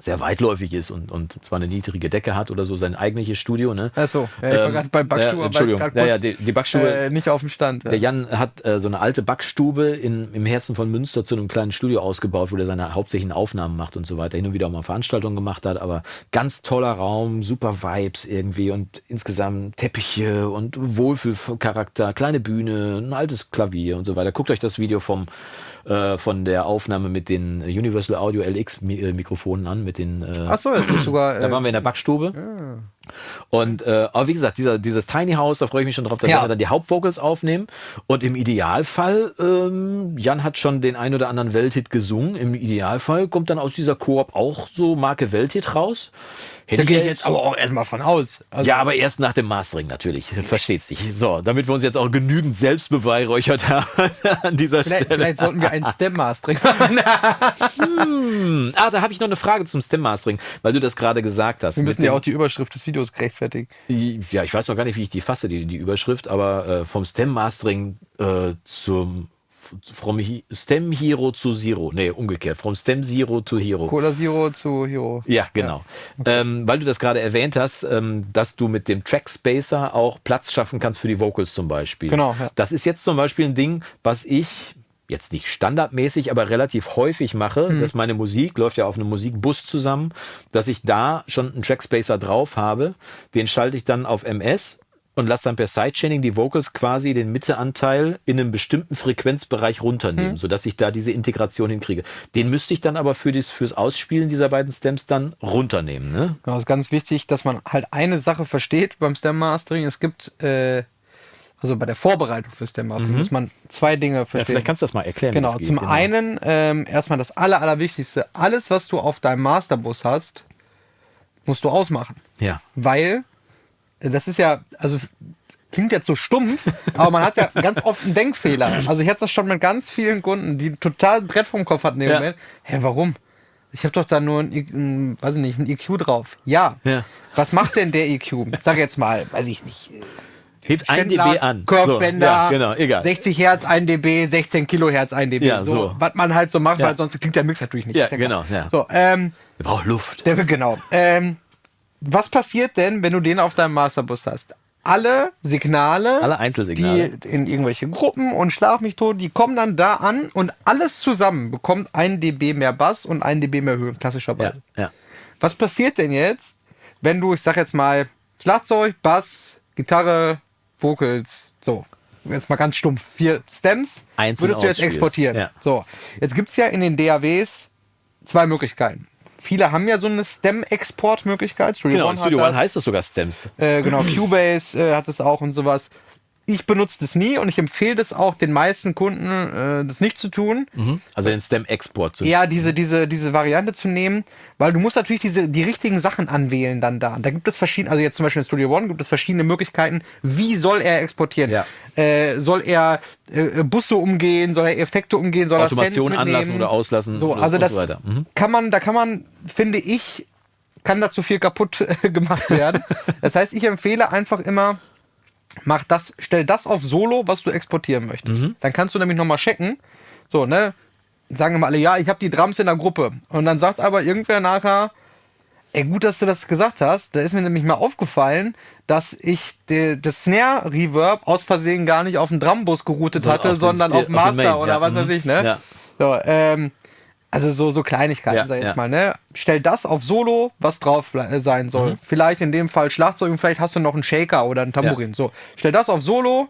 sehr weitläufig ist und, und zwar eine niedrige Decke hat oder so, sein eigentliches Studio. Ne? Achso, ja, ich war Ähm, gerade beim Backstube. ja, aber Entschuldigung, ja, ja, die, die Backstube, äh, nicht auf dem Stand. der Jan hat äh, so eine alte Backstube in, im Herzen von Münster zu einem kleinen Studio ausgebaut, wo er seine hauptsächlichen Aufnahmen macht und so weiter. Hin und wieder auch mal Veranstaltungen gemacht hat, aber ganz toller Raum, super Vibes irgendwie und insgesamt Teppiche und Wohlfühlcharakter, kleine Bühne, ein altes Klavier und so weiter. Guckt euch das Video vom äh, von der Aufnahme mit den Universal Audio LX äh, Mikrofonen an, mit den äh, Achso, das ist sogar. da äh, waren wir in der Backstube. Und äh, aber wie gesagt, dieser, dieses Tiny House, da freue ich mich schon drauf, da Ja. werden wir dann die Hauptvocals aufnehmen. Und im Idealfall, ähm, Jan hat schon den ein oder anderen Welthit gesungen. Im Idealfall kommt dann aus dieser Koop auch so Marke Welthit raus. Hätte Da gehe ich jetzt aber auch erstmal von aus. Also, ja, aber erst nach dem Mastering natürlich. Versteht sich. So, damit wir uns jetzt auch genügend selbst beweihräuchert haben an dieser vielleicht, Stelle. vielleicht sollten wir ein Stem-Mastering machen. Ah, da habe ich noch eine Frage zum Stem Mastering, weil du das gerade gesagt hast. Wir müssen ja auch die Überschrift des Videos gerechtfertigen. Ja, ich weiß noch gar nicht, wie ich die fasse, die, die Überschrift, aber äh, vom Stem Mastering äh, zum from He- Stem Hero zu Zero. Nee, umgekehrt. From Stem Zero to Hero. Cola Zero zu Hero. Ja, genau. Ähm, weil du das gerade erwähnt hast, ähm, dass du mit dem Trackspacer auch Platz schaffen kannst für die Vocals zum Beispiel. Genau, ja. Das ist jetzt zum Beispiel ein Ding, was ich jetzt nicht standardmäßig, aber relativ häufig mache, Mhm. dass meine Musik läuft ja auf einem Musikbus zusammen, dass ich da schon einen Trackspacer drauf habe. Den schalte ich dann auf MS und lasse dann per Sidechaining die Vocals quasi den Mitteanteil in einem bestimmten Frequenzbereich runternehmen, sodass ich da diese Integration hinkriege. Den müsste ich dann aber für das, fürs Ausspielen dieser beiden Stems dann runternehmen. Ne? Genau, ist ganz wichtig, dass man halt eine Sache versteht beim Stem Mastering. Es gibt, äh, also bei der Vorbereitung für Stem Mastering muss man zwei Dinge Mhm. Ja, verstehen. vielleicht kannst du das mal erklären. Genau, geht. zum einen ähm, erstmal das aller, allerwichtigste. Alles, was du auf deinem Masterbus hast, musst du ausmachen. Ja. Weil, das ist ja, also klingt jetzt so stumpf, aber man hat ja ganz oft einen Denkfehler. Also ich hatte das schon mit ganz vielen Kunden, die total Brett vom Kopf hatten. Ja. Moment. Hä, warum? Ich habe doch da nur ein, ein, weiß ich nicht, ein EQ drauf. Ja. Ja. Was macht denn der EQ? Sag jetzt mal, weiß ich nicht. Hebt ein Ständler, dB an. Curvebänder, So, ja, genau, egal. 60 Hertz, 1 dB, 16 Kilohertz, 1 dB. Ja, so, so. Was man halt so macht, Ja. weil sonst klingt der Mix natürlich nicht. Ja, genau, ja. So, ähm, Der braucht Luft. der, genau. Ähm, was passiert denn, wenn du den auf deinem Masterbus hast? Alle Signale, Alle Einzelsignale. die in irgendwelche Gruppen und Schlag mich tot, die kommen dann da an und alles zusammen bekommt 1 dB mehr Bass und 1 dB mehr Höhe, Ja, klassischerweise. ja. Was passiert denn jetzt, wenn du, ich sag jetzt mal, Schlagzeug, Bass, Gitarre, Vocals, so, jetzt mal ganz stumpf, vier Stems, Einzeln würdest du jetzt exportieren. Ja. So, jetzt gibt's ja in den DAWs zwei Möglichkeiten. Viele haben ja so eine Stem-Export-Möglichkeit. Studio Genau, One Studio. One heißt das sogar Stems. Äh, genau, Cubase äh, hat es auch und sowas. Ich benutze das nie und ich empfehle das auch den meisten Kunden, äh, das nicht zu tun. Also den Stem-Export zu eher diese, diese, diese Variante zu nehmen, weil du musst natürlich diese, die richtigen Sachen anwählen dann da. Und da gibt es verschiedene, also jetzt zum Beispiel in Studio One gibt es verschiedene Möglichkeiten, wie soll er exportieren? Ja. Äh, soll er äh, Busse umgehen, soll er Effekte umgehen, soll Automation er Sense anlassen oder auslassen So, also das so. Mhm. kann man, da kann man, finde ich, kann da zu viel kaputt äh, gemacht werden. das heißt, ich empfehle einfach immer, mach das, stell das auf Solo, was du exportieren möchtest. Mhm. Dann kannst du nämlich nochmal checken. So, ne? Sagen wir mal alle, ja, ich habe die Drums in der Gruppe. Und dann sagt aber irgendwer nachher, ey, gut, dass du das gesagt hast. Da ist mir nämlich mal aufgefallen, dass ich das Snare Reverb aus Versehen gar nicht auf den Drumbus geroutet So, hatte, auf sondern auf auf Master Main, oder ja, was mhm. weiß ich, ne? Ja. So, ähm, also so, so Kleinigkeiten, Ja, sag ich jetzt ja. mal, ne? Stell das auf Solo, was drauf äh, sein Mhm. soll. Vielleicht in dem Fall Schlagzeug und vielleicht hast du noch einen Shaker oder einen Tambourin. So, stell das auf Solo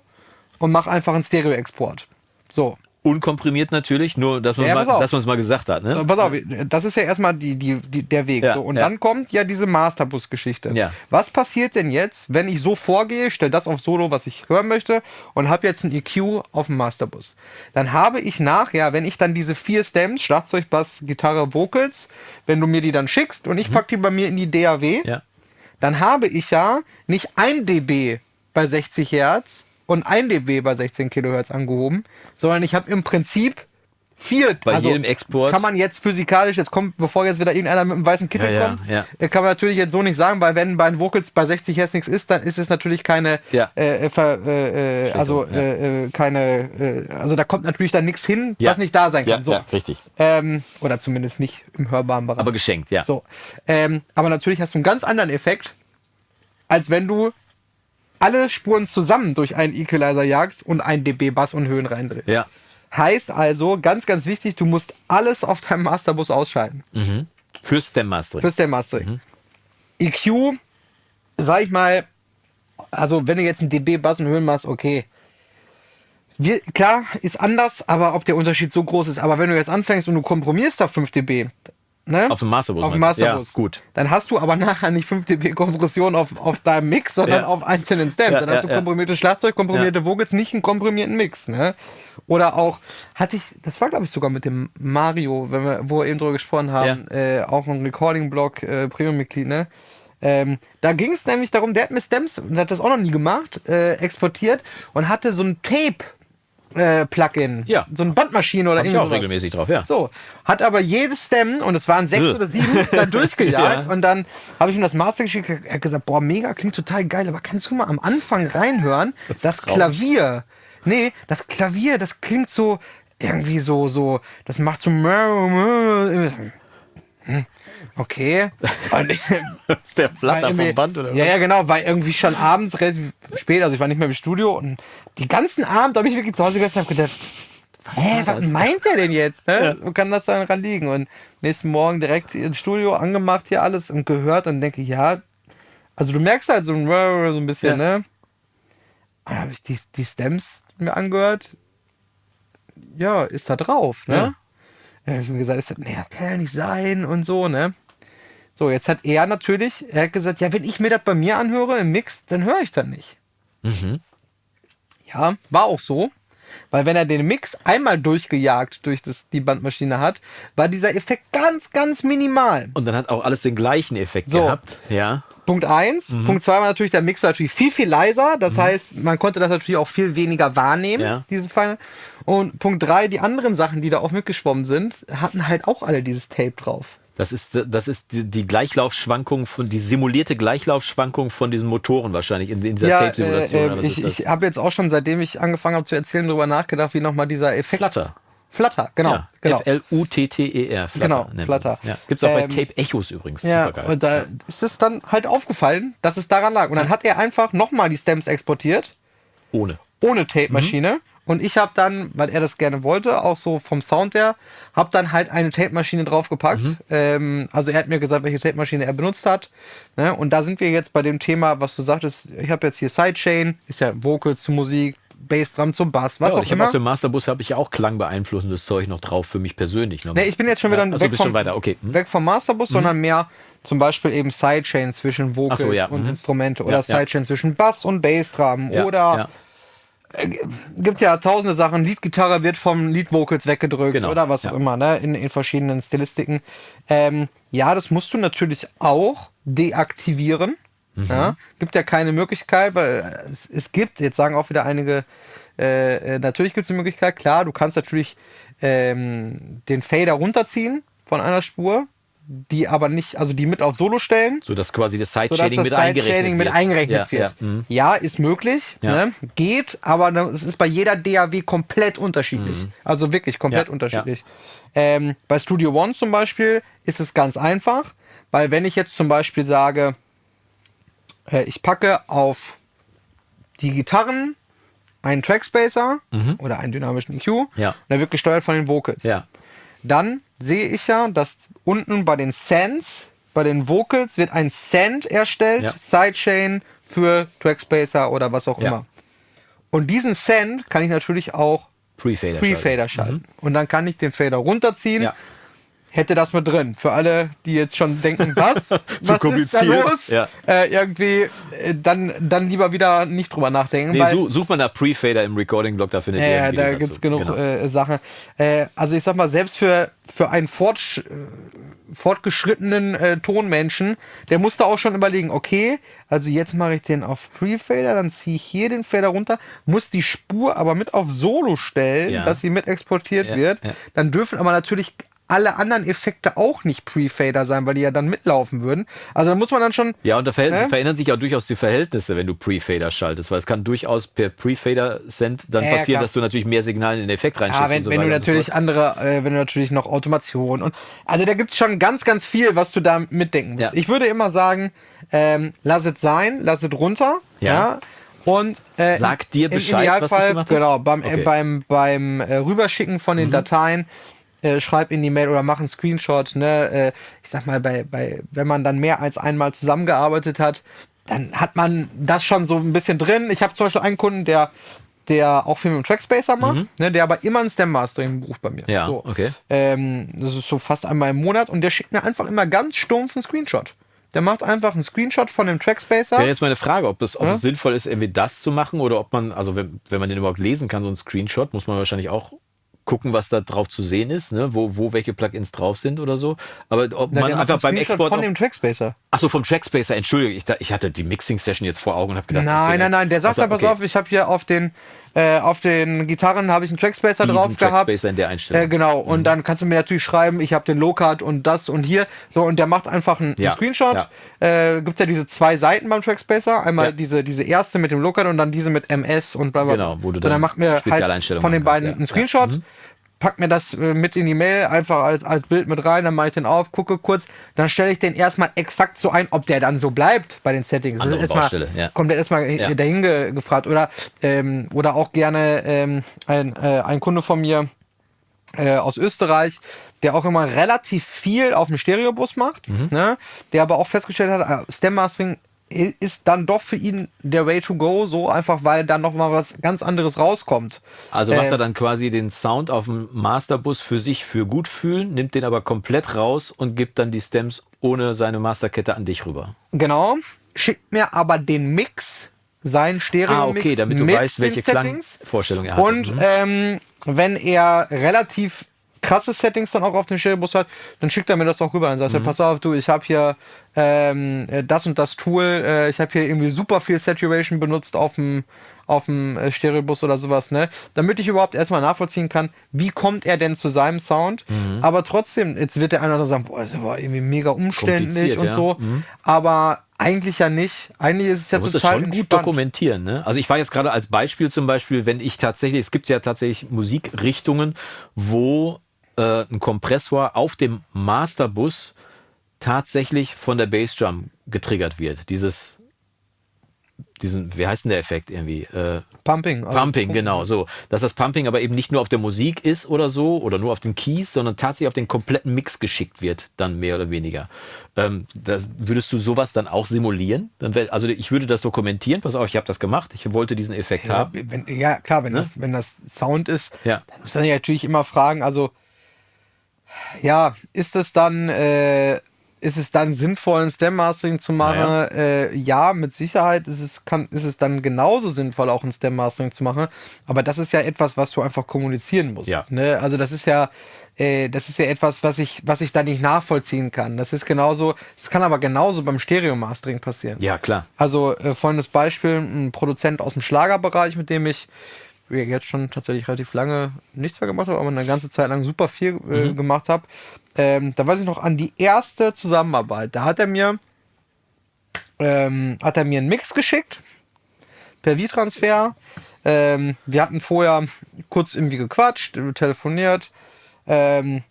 und mach einfach einen Stereo-Export. So. Unkomprimiert natürlich, nur dass man Ja, mal, es mal gesagt hat. Ne? Pass auf, das ist ja erstmal die, die, die, der Weg. Ja, so. Und ja. dann kommt ja diese Masterbus-Geschichte. Ja. Was passiert denn jetzt, wenn ich so vorgehe, stell das auf Solo, was ich hören möchte, und habe jetzt ein EQ auf dem Masterbus? Dann habe ich nachher, wenn ich dann diese vier Stems, Schlagzeug, Bass, Gitarre, Vocals, wenn du mir die dann schickst und ich pack die bei mir in die DAW, Mhm. Dann habe ich ja nicht ein dB bei 60 Hertz und ein dB bei 16 Kilohertz angehoben, sondern ich habe im Prinzip vier. Bei jedem Export. Kann man jetzt physikalisch, jetzt kommt, bevor jetzt wieder irgendeiner mit einem weißen Kittel Ja, ja, kommt, ja. äh, kann man natürlich jetzt so nicht sagen, weil wenn bei den Vocals bei 60 Hertz nichts ist, dann ist es natürlich keine, Ja. äh, äh, ver, äh, äh, also ja. äh, keine, also da kommt natürlich dann nichts hin, Ja. was nicht da sein kann. Ja, so. ja, richtig. Ähm, oder zumindest nicht im hörbaren Bereich. Aber geschenkt, ja. So. Ähm, aber natürlich hast du einen ganz anderen Effekt, als wenn du alle Spuren zusammen durch einen Equalizer jagst und ein dB Bass und Höhen reindrehst. Ja. Heißt also, ganz, ganz wichtig, du musst alles auf deinem Masterbus ausschalten. Fürs Stem Mastering. Fürs der Mastering. EQ, sag ich mal, also wenn du jetzt ein dB Bass und Höhen machst, okay. Wir, klar, ist anders, aber ob der Unterschied so groß ist. Aber wenn du jetzt anfängst und du komprimierst auf 5 dB, ne? Auf dem Masterbus. Auf dem? Masterbus. Ja, gut. Dann hast du aber nachher nicht 5 dB Kompression auf, auf deinem Mix, sondern Ja. auf einzelnen Stems. Ja, dann hast du komprimiertes Schlagzeug, komprimierte Vocals, nicht einen komprimierten Mix. Ne? Oder auch, hatte ich, das war glaube ich sogar mit dem Mario, wenn wir, wo wir eben drüber gesprochen haben, äh, auch ein Recording-Blog, äh, Premium-Mitglied, ne? Ähm, da ging es nämlich darum, der hat mir Stems, und hat das auch noch nie gemacht, äh, exportiert und hatte so ein Tape. Äh, Plugin. Ja. So eine Bandmaschine oder Hab ich irgendwas. auch regelmäßig drauf, ja. So, hat aber jedes Stem, und es waren sechs oder sieben, dann durchgejagt. Ja. Und dann habe ich ihm das Master geschickt. Er hat gesagt, boah, mega, klingt total geil, aber kannst du mal am Anfang reinhören? Das Klavier. Nee, das Klavier, das klingt so, irgendwie so, so, das macht so. Hm, Okay. Und ich, ist der Flatter vom Band oder Ja, ja, genau, war irgendwie schon abends relativ spät, also ich war nicht mehr im Studio und die ganzen Abend habe ich wirklich zu Hause gesessen und hab gedacht, Hä, was meint der denn jetzt? Ne? Wo kann das dann liegen? Und nächsten Morgen direkt ins Studio angemacht hier alles und gehört und denke, ja, also du merkst halt so ein, so ein bisschen, Ja. ne? Dann habe ich die, die Stems mir angehört. Ja, ist da drauf, ne? Ja. Ja. ich ihm gesagt, ist das, nee, das kann ja nicht sein und so, ne? So, jetzt hat er natürlich, er hat gesagt, ja, wenn ich mir das bei mir anhöre im Mix, dann höre ich das nicht. Ja, war auch so. Weil wenn er den Mix einmal durchgejagt durch das, die Bandmaschine hat, war dieser Effekt ganz, ganz minimal. Und dann hat auch alles den gleichen Effekt So. gehabt. Ja. Punkt eins. Mhm. Punkt zwei war natürlich, der Mix war natürlich viel, viel leiser. Das heißt, man konnte das natürlich auch viel weniger wahrnehmen, Ja. diese Feine. Und Punkt drei, die anderen Sachen, die da auch mitgeschwommen sind, hatten halt auch alle dieses Tape drauf. Das ist, das ist die, die Gleichlaufschwankung von, die simulierte Gleichlaufschwankung von diesen Motoren wahrscheinlich in, in dieser Ja, Tape-Simulation. äh, ich, ich habe jetzt auch schon, seitdem ich angefangen habe zu erzählen, darüber nachgedacht, wie nochmal dieser Effekt. Flutter. Flutter, genau. ja, genau. F-L-U-T-T-E-R. Flutter Genau, Flutter. Ja. Gibt es auch bei Ähm, Tape Echos übrigens. Ja, und da ist es dann halt aufgefallen, dass es daran lag. Und dann hat er einfach nochmal die Stems exportiert, Ohne. ohne Tape-Maschine. Und ich habe dann, weil er das gerne wollte, auch so vom Sound her, habe dann halt eine Tape-Maschine draufgepackt. Ähm, also er hat mir gesagt, welche Tape-Maschine er benutzt hat. Ne? Und da sind wir jetzt bei dem Thema, was du sagtest. Ich habe jetzt hier Sidechain, ist ja Vocals zu Musik, Bassdrum zum Bass, was ja, auch ich habe immer. auf dem Masterbus habe ich ja auch klangbeeinflussendes Zeug noch drauf für mich persönlich. Noch Nee, ich bin jetzt schon wieder ja, achso, weg, vom, schon weiter. Okay. Hm. weg vom Masterbus, sondern mehr zum Beispiel eben Sidechain zwischen Vocals so, ja, und mhm. Instrumente oder ja. Sidechain zwischen Bass und Bassdrum oder. Gibt ja tausende Sachen. Leadgitarre wird vom Lead-Vocals weggedrückt Genau, oder was ja. auch immer, ne? In, in verschiedenen Stilistiken. Ähm, ja, das musst du natürlich auch deaktivieren. Mhm. Ja? Gibt ja keine Möglichkeit, weil es, es gibt, jetzt sagen auch wieder einige, äh, äh, natürlich gibt es eine Möglichkeit, klar, du kannst natürlich ähm, den Fader runterziehen von einer Spur, die aber nicht, also die mit auf Solo stellen. So dass quasi das das mit eingerechnet Sidechaining mit wird. eingerechnet ja, wird. Ja, mhm. Ja, ist möglich, Ja. ne? geht, aber ne, es ist bei jeder DAW komplett unterschiedlich. Also wirklich komplett unterschiedlich. Ähm, bei Studio One zum Beispiel ist es ganz einfach, weil wenn ich jetzt zum Beispiel sage, äh, ich packe auf die Gitarren einen Trackspacer oder einen dynamischen EQ, Mhm. Ja. der wird gesteuert von den Vocals dann sehe ich ja, dass unten bei den Sends, bei den Vocals wird ein Send erstellt, Ja. Sidechain für Trackspacer oder was auch Ja. immer. Und diesen Send kann ich natürlich auch Pre-Fader. Pre-Fader schalten. Und dann kann ich den Fader runterziehen. Ja. Hätte das mit drin. Für alle, die jetzt schon denken, was, was ist da los? Ja. Äh, irgendwie, äh, dann, dann lieber wieder nicht drüber nachdenken. Nee, weil- such, mal nach Pre-Fader im Recording-Blog, da findet ihr ja, da gibt es genug Genau. äh, Sachen. Äh, also ich sag mal, selbst für, für einen fortsch äh, fortgeschrittenen äh, Tonmenschen, der musste auch schon überlegen, okay, also jetzt mache ich den auf Pre-Fader, dann ziehe ich hier den Fader runter, muss die Spur aber mit auf Solo stellen, Ja. dass sie mit exportiert Ja, wird. Dann dürfen aber natürlich alle anderen Effekte auch nicht Pre-Fader sein, weil die ja dann mitlaufen würden. Also da muss man dann schon Ja, und da Ne? verändern sich auch durchaus die Verhältnisse, wenn du Pre-Fader schaltest, weil es kann durchaus per Pre-Fader-Send dann Ja, ja, passieren, klar. dass du natürlich mehr Signale in den Effekt reinschiebst. Ja, wenn, so wenn du so natürlich fort. andere, äh, wenn du natürlich noch Automation und also da gibt's schon ganz, ganz viel, was du da mitdenken musst. Ja. Ich würde immer sagen, ähm, lass es sein, lass es runter. Ja. Ja. Und äh, Sag dir im Bescheid, was du Idealfall, gemacht hast? genau, beim, Okay. Mhm. äh, beim, beim äh, Rüberschicken von den Dateien, äh, schreib in die Mail oder mach einen Screenshot, ne? Äh, ich sag mal, bei, bei, wenn man dann mehr als einmal zusammengearbeitet hat, dann hat man das schon so ein bisschen drin. Ich habe zum Beispiel einen Kunden, der der auch viel mit dem Trackspacer macht, ne, der aber immer ein Stem Mastering bucht bei mir. Mhm. Ja, so. okay. Ähm, das ist so fast einmal im Monat und der schickt mir einfach immer ganz stumpf einen Screenshot. Der macht einfach einen Screenshot von dem Trackspacer. Wäre jetzt meine Frage, ob es, ob Ja? es sinnvoll ist, irgendwie das zu machen oder ob man, also wenn, wenn man den überhaupt lesen kann, so ein Screenshot, muss man wahrscheinlich auch gucken, was da drauf zu sehen ist, ne? wo, wo welche Plugins drauf sind oder so. Aber ob Na, man einfach beim Export. von dem Trackspacer. Achso, vom Trackspacer, entschuldige, ich, da- ich hatte die Mixing-Session jetzt vor Augen und habe gedacht. Nein, nein, nein, der sagt also, ja, pass okay, auf, ich habe hier auf den äh, auf den Gitarren habe ich einen Trackspacer diesen drauf gehabt. Trackspacer in der Einstellung. Äh, genau, und dann kannst du mir natürlich schreiben, ich habe den Low-Cut und das und hier. So, und der macht einfach einen, Ja, einen Screenshot. Äh, Gibt ja diese zwei Seiten beim Trackspacer. Einmal Ja. diese, diese erste mit dem Low-Cut und dann diese mit MS und bla bla bla. Genau, wo du so, dann dann macht mir halt von den kannst, beiden ja. einen Screenshot. Ja. Mhm. Pack mir das äh, mit in die Mail, einfach als, als Bild mit rein, dann mache ich den auf, gucke kurz, dann stelle ich den erstmal exakt so ein, ob der dann so bleibt bei den Settings. Andere erstmal, Baustelle, ja. Kommt der erstmal Ja. dahin ge gefragt. Oder, ähm, oder auch gerne ähm, ein, äh, ein Kunde von mir äh, aus Österreich, der auch immer relativ viel auf dem Stereobus macht, Mhm. ne? der aber auch festgestellt hat, äh, Stem Mastering i- ist dann doch für ihn der Way to go, so einfach, weil dann noch mal was ganz anderes rauskommt. Also macht Ähm, er dann quasi den Sound auf dem Masterbus für sich für gut fühlen, nimmt den aber komplett raus und gibt dann die Stems ohne seine Masterkette an dich rüber. Genau. Schickt mir aber den Mix, seinen Stereo-Mix Ah, okay, damit du weißt, welche. Klangvorstellung er hat. Und ähm, wenn er relativ krasse Settings dann auch auf dem Stereobus hat, dann schickt er mir das auch rüber. Dann sagt Mhm. pass auf, du, ich habe hier ähm, äh, das und das Tool, äh, ich habe hier irgendwie super viel Saturation benutzt auf dem auf dem äh, Stereobus oder sowas, ne? Damit ich überhaupt erstmal nachvollziehen kann, wie kommt er denn zu seinem Sound. Mhm. Aber trotzdem, jetzt wird der eine oder andere sagen, boah, das war irgendwie mega umständlich und ja. so. Mhm. Aber eigentlich ja nicht. Eigentlich ist es ja total schon gut entspannt. dokumentieren. Ne? Also ich war jetzt gerade als Beispiel zum Beispiel, wenn ich tatsächlich, es gibt ja tatsächlich Musikrichtungen, wo äh, ein Kompressor auf dem Masterbus tatsächlich von der Bassdrum getriggert wird. Dieses, diesen, wie heißt denn der Effekt irgendwie? Äh, Pumping. also Pumping, genau, so. Dass das Pumping aber eben nicht nur auf der Musik ist oder so oder nur auf den Keys, sondern tatsächlich auf den kompletten Mix geschickt wird, dann mehr oder weniger. Ähm, das, würdest du sowas dann auch simulieren? Dann wär, also ich würde das dokumentieren, pass auf, ich habe das gemacht, ich wollte diesen Effekt Ja, haben. wenn, ja, klar, wenn, das, wenn das Sound ist, Ja. dann muss man ja natürlich immer fragen, also ja, ist es dann, äh, ist es dann sinnvoll, ein Stem-Mastering zu machen? Ja. Äh, ja, mit Sicherheit ist es, kann, ist es dann genauso sinnvoll, auch ein Stem-Mastering zu machen. Aber das ist ja etwas, was du einfach kommunizieren musst. Ja. Ne? Also das ist ja, äh, das ist ja etwas, was ich, was ich da nicht nachvollziehen kann. Das ist genauso, es kann aber genauso beim Stereo-Mastering passieren. Ja, klar. Also äh, folgendes Beispiel, ein Produzent aus dem Schlagerbereich, mit dem ich jetzt schon tatsächlich relativ lange nichts mehr gemacht habe, aber eine ganze Zeit lang super viel äh, mhm. gemacht habe. Ähm, da weiß ich noch an die erste Zusammenarbeit. Da hat er mir, ähm, hat er mir einen Mix geschickt per V-Transfer. Ähm, wir hatten vorher kurz irgendwie gequatscht, telefoniert. Ähm,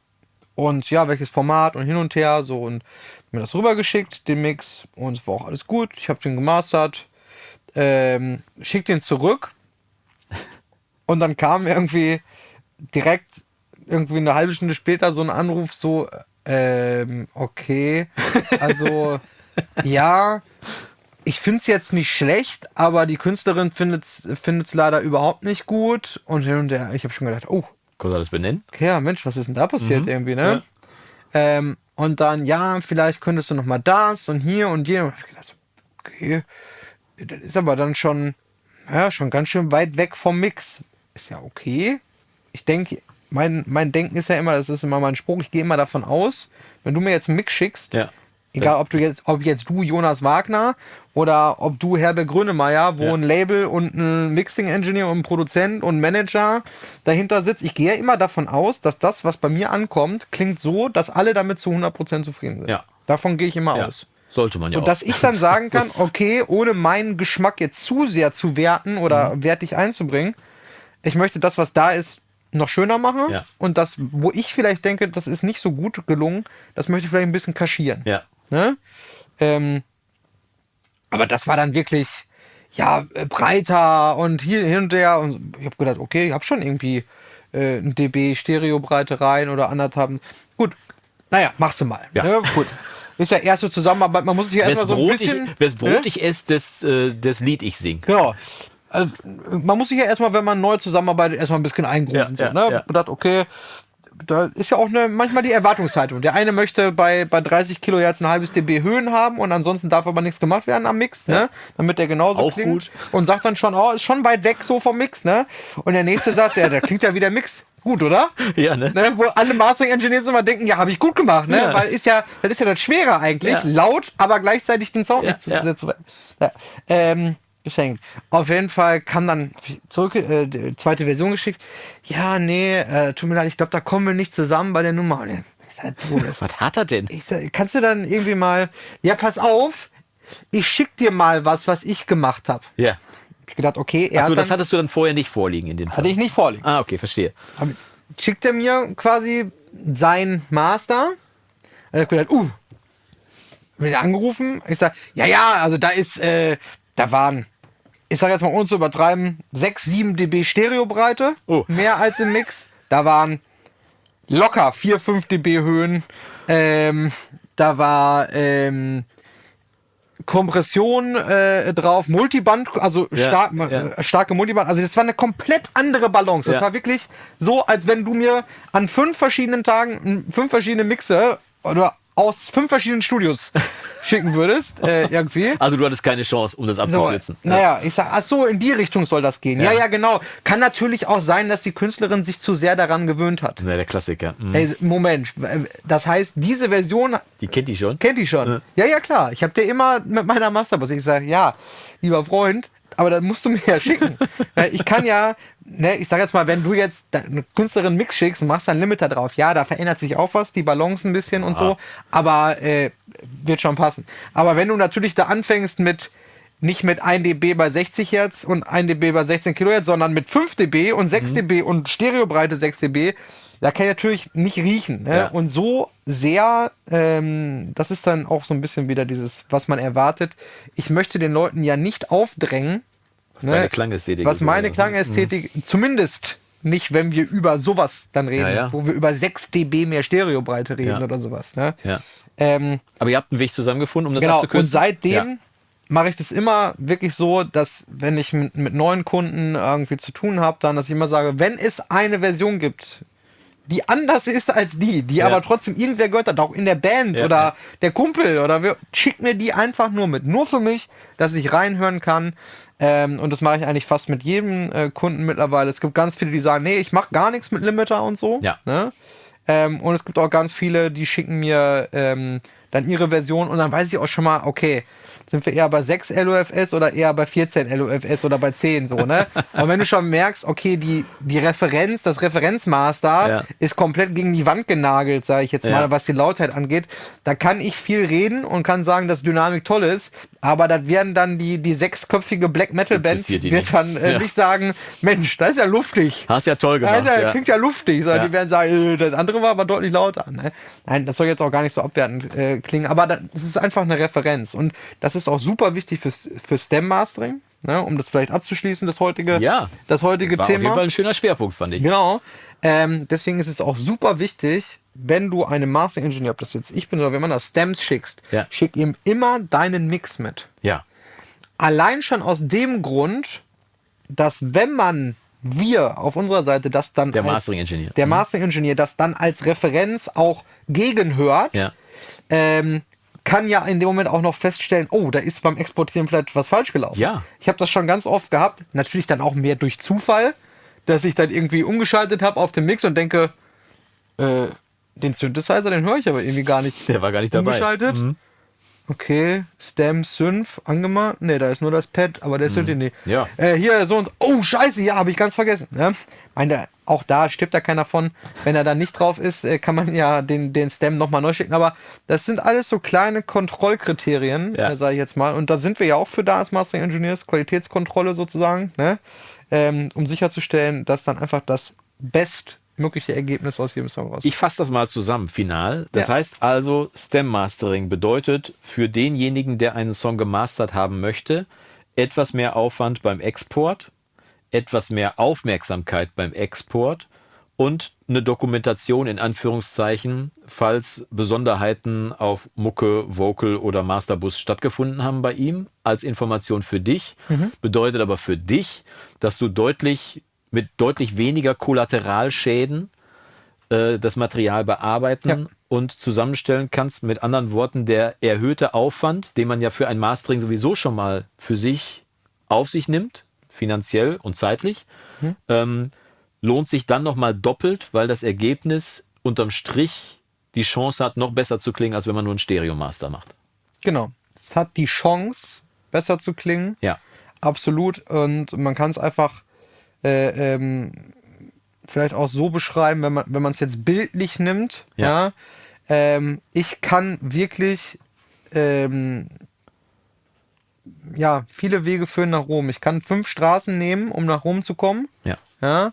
und ja, welches Format und hin und her, so und mir das rübergeschickt, den Mix und es war auch alles gut. Ich habe den gemastert, ähm, schick den zurück und dann kam irgendwie direkt irgendwie eine halbe Stunde später so ein Anruf, so, ähm, okay, also ja, ich finde es jetzt nicht schlecht, aber die Künstlerin findet es leider überhaupt nicht gut und hin und her. Ich habe schon gedacht, oh, Kannst du das benennen? Okay, ja, Mensch, was ist denn da passiert mhm. irgendwie, ne? Ja. Ähm, und dann, ja, vielleicht könntest du noch mal das und hier und hier. Und ich gedacht, okay, das ist aber dann schon, ja, schon ganz schön weit weg vom Mix. Ist ja okay. Ich denke, mein, mein Denken ist ja immer, das ist immer mein Spruch, ich gehe immer davon aus, wenn du mir jetzt einen Mix schickst, ja. Egal, ob du jetzt, ob jetzt du Jonas Wagner oder ob du Herbert Grönemeyer, wo ja. ein Label und ein Mixing-Engineer und ein Produzent und ein Manager dahinter sitzt. Ich gehe ja immer davon aus, dass das, was bei mir ankommt, klingt so, dass alle damit zu 100% zufrieden sind. Ja. Davon gehe ich immer ja. aus. Sollte man ja so, auch. Dass ich dann sagen kann, okay, ohne meinen Geschmack jetzt zu sehr zu werten oder mhm. wertig einzubringen, ich möchte das, was da ist, noch schöner machen. Ja. Und das, wo ich vielleicht denke, das ist nicht so gut gelungen, das möchte ich vielleicht ein bisschen kaschieren. Ja. Ne? Ähm, aber das war dann wirklich, ja, äh, breiter und hier hin und her. Und ich habe gedacht, okay, ich habe schon irgendwie äh, ein dB Stereobreite rein oder anderthalb. Gut, naja, machst du mal. Ja. Ne? Gut. Ist ja erste Zusammenarbeit, man muss sich ja erstmal so ein bisschen. Wer Brot ne? ich esse, das, äh, das Lied ich sing. Genau. Also, man muss sich ja erstmal, wenn man neu zusammenarbeitet, erstmal ein bisschen eingrufen. Ja, so, ne? ja. Gedacht, okay, da ist ja auch eine, manchmal die Erwartungshaltung. Der eine möchte bei, bei 30 Kilohertz ein halbes dB Höhen haben und ansonsten darf aber nichts gemacht werden am Mix, ne? ja. ne? Damit der genauso auch klingt. Gut. Und sagt dann schon, oh, ist schon weit weg so vom Mix, ne? Und der nächste sagt, ja, der klingt ja wie der Mix. Gut, oder? Ja, ne? ne? Wo alle Mastering Engineers immer denken, ja, habe ich gut gemacht, ne? Ja. Weil ist ja, das ist ja das Schwere eigentlich, ja. laut, aber gleichzeitig den Sound nicht zu, zu ja. Ähm, geschenkt. Auf jeden Fall kam dann zurück, äh, die zweite Version geschickt. Ja, nee, äh, tut mir leid, ich glaube, da kommen wir nicht zusammen bei der Nummer. Und ich sag, was hat er denn? Ich sag, kannst du dann irgendwie mal, ja, pass auf, ich schick dir mal was, was ich gemacht habe. Ja. Ich gedacht, okay, er Achso, das hattest du dann vorher nicht vorliegen in den Fall. Hatte ich nicht vorliegen. Ah, okay, verstehe. Aber schickt er mir quasi sein Master. Und ich gedacht, uh, bin angerufen. Ich sag, ja, ja, also da ist, äh, da waren ich sage jetzt mal ohne zu übertreiben, 6, 7 dB Stereobreite, oh. mehr als im Mix. Da waren locker 4, 5 dB Höhen. Ähm, da war ähm, Kompression äh, drauf, Multiband, also ja, stark, ja. Äh, starke Multiband. Also das war eine komplett andere Balance. Das ja. war wirklich so, als wenn du mir an fünf verschiedenen Tagen fünf verschiedene Mixe oder aus fünf verschiedenen Studios schicken würdest, äh, irgendwie. Also du hattest keine Chance, um das abzukürzen. So, naja, ich sag, ach so, in die Richtung soll das gehen. Ja. ja, ja, genau. Kann natürlich auch sein, dass die Künstlerin sich zu sehr daran gewöhnt hat. Na, der Klassiker. Mhm. Ey, Moment, das heißt, diese Version... Die kennt die schon? Kennt die schon. Ja, ja, ja klar. Ich habe dir immer mit meiner Masterbus, ich sage, ja, lieber Freund, aber das musst du mir ja schicken. ich kann ja, ne, ich sag jetzt mal, wenn du jetzt eine Künstlerin Mix schickst und machst dann Limiter drauf, ja, da verändert sich auch was, die Balance ein bisschen und so, aber äh, wird schon passen. Aber wenn du natürlich da anfängst mit nicht mit 1 dB bei 60 Hertz und 1 dB bei 16 Kilohertz, sondern mit 5 dB und 6 mhm. dB und Stereobreite 6 dB, da kann ich natürlich nicht riechen. Ne? Ja. Und so sehr, ähm, das ist dann auch so ein bisschen wieder dieses, was man erwartet. Ich möchte den Leuten ja nicht aufdrängen, was ne? deine Klangästhetik Was meine Klangästhetik, mhm. zumindest nicht, wenn wir über sowas dann reden, ja, ja. wo wir über 6 dB mehr Stereobreite reden ja. oder sowas. Ne? Ja. Ähm, Aber ihr habt einen Weg zusammengefunden, um das genau, abzukürzen? Und seitdem mache ich das immer wirklich so, dass wenn ich mit, mit neuen Kunden irgendwie zu tun habe, dann, dass ich immer sage, wenn es eine Version gibt, die anders ist als die, die ja. aber trotzdem irgendwer gehört hat, auch in der Band ja, oder ja. der Kumpel oder wir, schickt mir die einfach nur mit. Nur für mich, dass ich reinhören kann. Ähm, und das mache ich eigentlich fast mit jedem äh, Kunden mittlerweile. Es gibt ganz viele, die sagen, nee, ich mache gar nichts mit Limiter und so. Ja. Ne? Ähm, und es gibt auch ganz viele, die schicken mir ähm, dann ihre Version und dann weiß ich auch schon mal, okay, sind wir eher bei 6 LOFS oder eher bei 14 LOFS oder bei 10 so, ne? Und wenn du schon merkst, okay, die, die Referenz, das Referenzmaster Ja. ist komplett gegen die Wand genagelt, sage ich jetzt Ja. mal, was die Lautheit angeht, da kann ich viel reden und kann sagen, dass Dynamik toll ist, aber das werden dann die, die sechsköpfige Black Metal Band wird nicht. dann äh, Ja. nicht sagen, Mensch, das ist ja luftig. Hast ja toll gemacht. Alter, ja. klingt ja luftig, sondern die werden sagen, äh, das andere war aber deutlich lauter. Ne? Nein, das soll jetzt auch gar nicht so abwertend äh, klingen, aber das ist einfach eine Referenz und das ist auch super wichtig fürs, für Stem Mastering, ne? um das vielleicht abzuschließen, das heutige, Ja. das heutige War auf jeden Thema. Fall ein schöner Schwerpunkt, fand ich. Genau. Ähm, deswegen ist es auch super wichtig, wenn du einem Mastering-Ingenieur, ob das jetzt ich bin oder wenn man das Stems schickst, Ja. schick ihm immer deinen Mix mit. Ja. Allein schon aus dem Grund, dass wenn man wir auf unserer Seite das dann Der als- Mastering-Ingenieur. der Mhm. Mastering-Ingenieur das dann als Referenz auch gegenhört, Ja. Ähm, kann ja in dem Moment auch noch feststellen, oh, da ist beim Exportieren vielleicht was falsch gelaufen. Ja. Ich habe das schon ganz oft gehabt, natürlich dann auch mehr durch Zufall, dass ich dann irgendwie umgeschaltet habe auf den Mix und denke, äh, den Synthesizer, den höre ich aber irgendwie gar nicht. Der war gar nicht dabei. Umgeschaltet. Okay, Stem Synth angemacht. Ne, da ist nur das Pad, aber der Synth nee. Ja. Äh, hier so und Oh, scheiße, ja, habe ich ganz vergessen. Ne? Meine, auch da stirbt da keiner von. Wenn er da nicht drauf ist, äh, kann man ja den, den Stem nochmal neu schicken. Aber das sind alles so kleine Kontrollkriterien, Ja. äh, sage ich jetzt mal. Und da sind wir ja auch für da als Mastering Engineers, Qualitätskontrolle sozusagen, ne? ähm, um sicherzustellen, dass dann einfach das bestmögliche Ergebnis aus jedem Song rauskommt. Ich fasse das mal zusammen, final. Das Ja. heißt also, Stem Mastering bedeutet für denjenigen, der einen Song gemastert haben möchte, etwas mehr Aufwand beim Export, etwas mehr Aufmerksamkeit beim Export und eine Dokumentation in Anführungszeichen, falls Besonderheiten auf Mucke, Vocal oder Masterbus stattgefunden haben bei ihm, als Information für dich. Bedeutet aber für dich, dass du deutlich mit deutlich weniger Kollateralschäden äh, das Material bearbeiten Ja. und zusammenstellen kannst. Mit anderen Worten, der erhöhte Aufwand, den man ja für ein Mastering sowieso schon mal für sich auf sich nimmt, finanziell und zeitlich, ähm, lohnt sich dann nochmal doppelt, weil das Ergebnis unterm Strich die Chance hat, noch besser zu klingen, als wenn man nur einen Stereo-Master macht. Genau. Es hat die Chance, besser zu klingen. Ja. Absolut. Und man kann es einfach äh, ähm, vielleicht auch so beschreiben, wenn man wenn man es jetzt bildlich nimmt. Ja. Ja. ähm, ich kann wirklich ähm, ja viele Wege führen nach Rom. Ich kann fünf Straßen nehmen, um nach Rom zu kommen. Ja. Ja.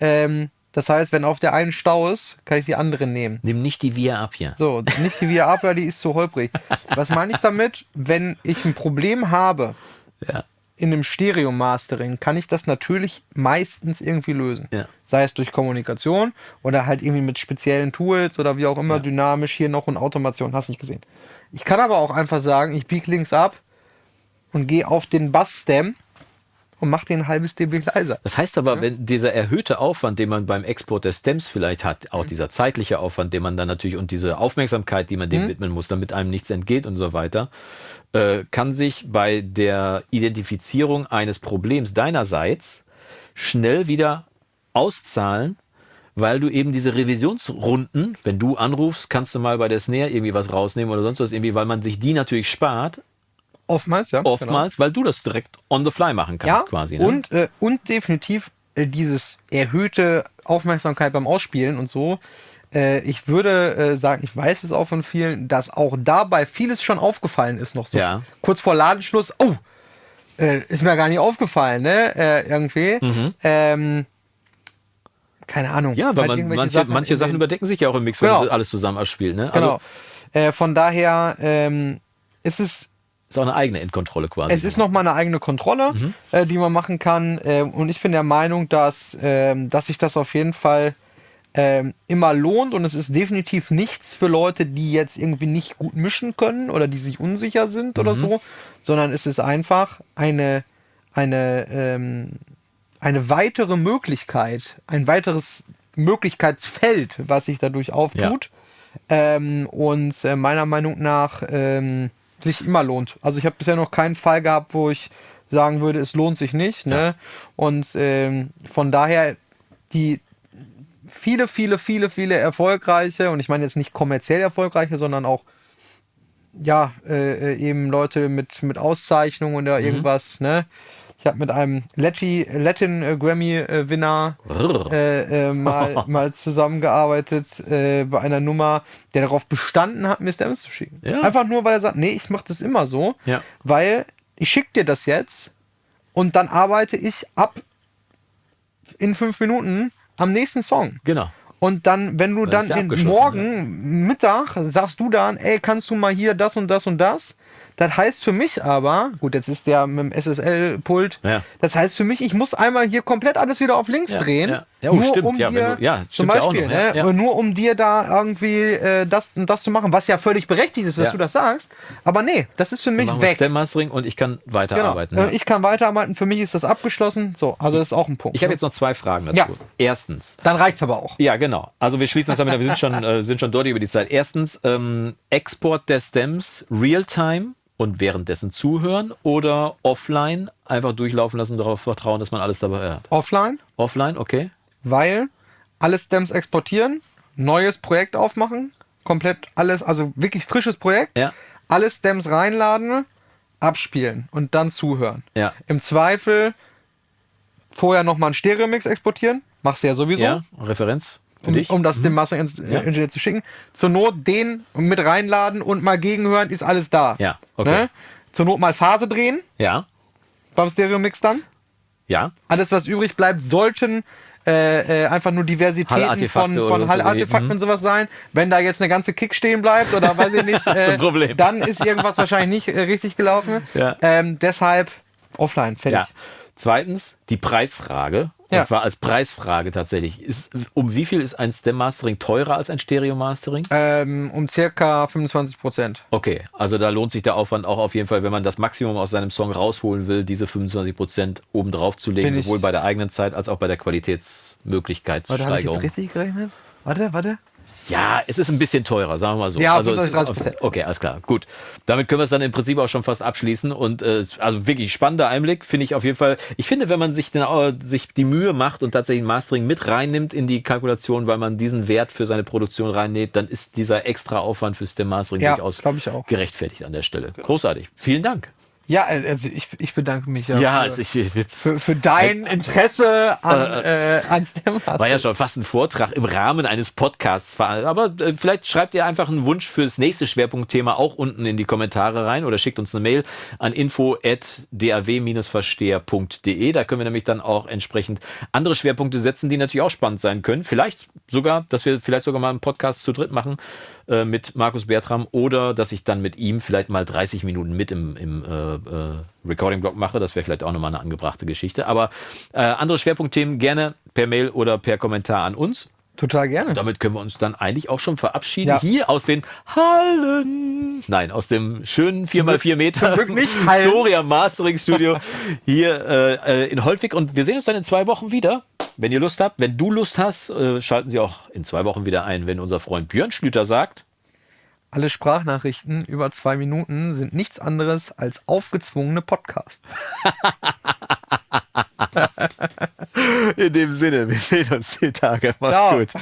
Ähm, das heißt, wenn auf der einen Stau ist, kann ich die andere nehmen. Nimm nicht die Via ab hier. So, nicht die Via Apia, die ist zu holprig. Was meine ich damit? Wenn ich ein Problem habe Ja. in einem Stereo-Mastering, kann ich das natürlich meistens irgendwie lösen. Ja. Sei es durch Kommunikation oder halt irgendwie mit speziellen Tools oder wie auch immer, dynamisch hier noch und Automation, hast nicht gesehen. Ich kann aber auch einfach sagen, ich biege links ab und gehe auf den Bass-Stem und mache den ein halbes dB leiser. Das heißt aber, wenn dieser erhöhte Aufwand, den man beim Export der Stems vielleicht hat, auch dieser zeitliche Aufwand, den man dann natürlich und diese Aufmerksamkeit, die man dem widmen muss, damit einem nichts entgeht und so weiter, äh, kann sich bei der Identifizierung eines Problems deinerseits schnell wieder auszahlen, weil du eben diese Revisionsrunden, wenn du anrufst, kannst du mal bei der Snare irgendwie was rausnehmen oder sonst was irgendwie, weil man sich die natürlich spart, Oftmals, ja. genau. oftmals, weil du das direkt on the fly machen kannst ja, quasi. Ne? Und, äh, und definitiv äh, dieses erhöhte Aufmerksamkeit beim Ausspielen und so. Äh, ich würde äh, sagen, ich weiß es auch von vielen, dass auch dabei vieles schon aufgefallen ist noch so. Ja. Kurz vor Ladenschluss, oh, äh, ist mir gar nicht aufgefallen, ne? Äh, irgendwie. Ähm, keine Ahnung. Ja, weil halt man, manche, Sachen manche Sachen überdecken sich ja auch im Mix, wenn Genau. du alles zusammen abspielt. Ne? Genau. Also von daher ähm, ist es ist auch eine eigene Endkontrolle quasi. Es ist nochmal eine eigene Kontrolle, Mhm. äh, die man machen kann. Ähm, und ich bin der Meinung, dass, ähm, dass sich das auf jeden Fall ähm, immer lohnt. Und es ist definitiv nichts für Leute, die jetzt irgendwie nicht gut mischen können oder die sich unsicher sind Mhm. oder so, sondern es ist einfach eine, eine, ähm, eine weitere Möglichkeit, ein weiteres Möglichkeitsfeld, was sich dadurch auftut. Ähm, und äh, meiner Meinung nach ähm, sich immer lohnt. Also ich habe bisher noch keinen Fall gehabt, wo ich sagen würde, es lohnt sich nicht. Ne? Und ähm, von daher die viele, viele, viele, viele erfolgreiche, und ich meine jetzt nicht kommerziell erfolgreiche, sondern auch ja, äh, äh, eben Leute mit, mit Auszeichnungen oder Mhm. irgendwas, ne? Ich habe mit einem Lati, Latin äh, Grammy-Winner äh, äh, mal, mal zusammengearbeitet äh, bei einer Nummer, der darauf bestanden hat, mir Stems zu schicken. Ja. Einfach nur, weil er sagt, nee, ich mache das immer so, Ja. weil ich schicke dir das jetzt und dann arbeite ich ab in fünf Minuten am nächsten Song. Genau. Und dann, wenn du Das dann ist ja morgen Mittag sagst du dann, ey, kannst du mal hier das und das und das? Das heißt für mich aber, gut, jetzt ist der mit dem SSL-Pult, Ja. das heißt für mich, ich muss einmal hier komplett alles wieder auf links Ja, drehen. ja. Ja, oh, nur stimmt, um ja, dir, du- ja, zum stimmt ja auch Beispiel, noch, ne, ja. nur um dir da irgendwie äh, das und das zu machen, was ja völlig berechtigt ist, dass du das sagst. Aber nee, das ist für mich wir weg. Mastering und ich kann Genau. weiterarbeiten. Ja. Ich kann weiterarbeiten, für mich ist das abgeschlossen. So, also das ist auch ein Punkt. Ich habe ne? jetzt noch zwei Fragen dazu. Ja. Erstens, Dann reicht's aber auch. Ja, genau. Also wir schließen das damit, wir sind schon, äh, sind schon deutlich über die Zeit. Erstens, ähm, Export der Stems real-time und währenddessen zuhören oder offline einfach durchlaufen lassen und darauf vertrauen, dass man alles dabei hört. Offline, Offline, okay. Weil alle Stems exportieren, neues Projekt aufmachen, komplett alles, also wirklich frisches Projekt, Ja. alle Stems reinladen, abspielen und dann zuhören. Ja. Im Zweifel vorher nochmal einen Stereo-Mix exportieren, machst du ja sowieso. Ja, Referenz Um, um das dem Master Engineer zu schicken. Zur Not den mit reinladen und mal gegenhören, ist alles da. Ja, okay. Ne? Zur Not mal Phase drehen Ja, beim Stereo-Mix dann. Ja. Alles, was übrig bleibt, sollten äh, äh, einfach nur Diversitäten von, von so, Hallartefakten mhm. und sowas sein. Wenn da jetzt eine ganze Kick stehen bleibt oder weiß ich nicht, äh, dann ist irgendwas wahrscheinlich nicht äh, richtig gelaufen. Ja. Ähm, deshalb offline, fertig. Ja. Zweitens, die Preisfrage. Ja. Und zwar als Preisfrage tatsächlich. Ist, um wie viel ist ein Stem-Mastering teurer als ein Stereo-Mastering? Ähm, um circa 25 Prozent. Okay, also da lohnt sich der Aufwand auch auf jeden Fall, wenn man das Maximum aus seinem Song rausholen will, diese 25% oben drauf zu legen, sowohl bei der eigenen Zeit als auch bei der Qualitätsmöglichkeit. Warte, habe ich jetzt richtig gerechnet? Warte, warte. Ja, es ist ein bisschen teurer, sagen wir mal so. Ja, also es 25, ist 30%. Okay, alles klar. Gut. Damit können wir es dann im Prinzip auch schon fast abschließen. Und äh, also wirklich spannender Einblick, finde ich auf jeden Fall. Ich finde, wenn man sich, den, äh, sich die Mühe macht und tatsächlich ein Mastering mit reinnimmt in die Kalkulation, weil man diesen Wert für seine Produktion reinnäht, dann ist dieser extra Aufwand fürs Mastering Ja, durchaus ich auch. gerechtfertigt an der Stelle. Großartig. Vielen Dank. Ja, also ich, ich bedanke mich ja, Ja, für, ist, ich, jetzt für, für dein Interesse an, äh, an STEM. war ja schon fast ein Vortrag im Rahmen eines Podcasts. Aber äh, vielleicht schreibt ihr einfach einen Wunsch fürs nächste Schwerpunktthema auch unten in die Kommentare rein oder schickt uns eine Mail an info.daw-versteher.de. Da können wir nämlich dann auch entsprechend andere Schwerpunkte setzen, die natürlich auch spannend sein können. Vielleicht sogar, dass wir vielleicht sogar mal einen Podcast zu dritt machen äh, mit Markus Bertram oder dass ich dann mit ihm vielleicht mal 30 Minuten mit im, im äh, äh, Recording-Blog mache. Das wäre vielleicht auch nochmal eine angebrachte Geschichte. Aber äh, andere Schwerpunktthemen gerne per Mail oder per Kommentar an uns. Total gerne. Damit können wir uns dann eigentlich auch schon verabschieden. Ja. Hier aus den Hallen. Nein, aus dem schönen 4x4 Meter Glück nicht Hallen. Storia Mastering Studio hier äh, äh, in Holtwig. Und wir sehen uns dann in zwei Wochen wieder. Wenn ihr Lust habt, wenn du Lust hast, äh, schalten Sie auch in zwei Wochen wieder ein, wenn unser Freund Björn Schlüter sagt. Alle Sprachnachrichten über zwei Minuten sind nichts anderes als aufgezwungene Podcasts. In dem Sinne, wir sehen uns die Tage. Macht's Ciao. gut.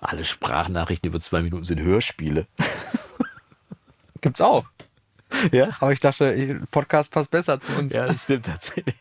Alle Sprachnachrichten über zwei Minuten sind Hörspiele. Gibt's auch. Ja? Aber ich dachte, Podcast passt besser zu uns. Ja, das stimmt tatsächlich.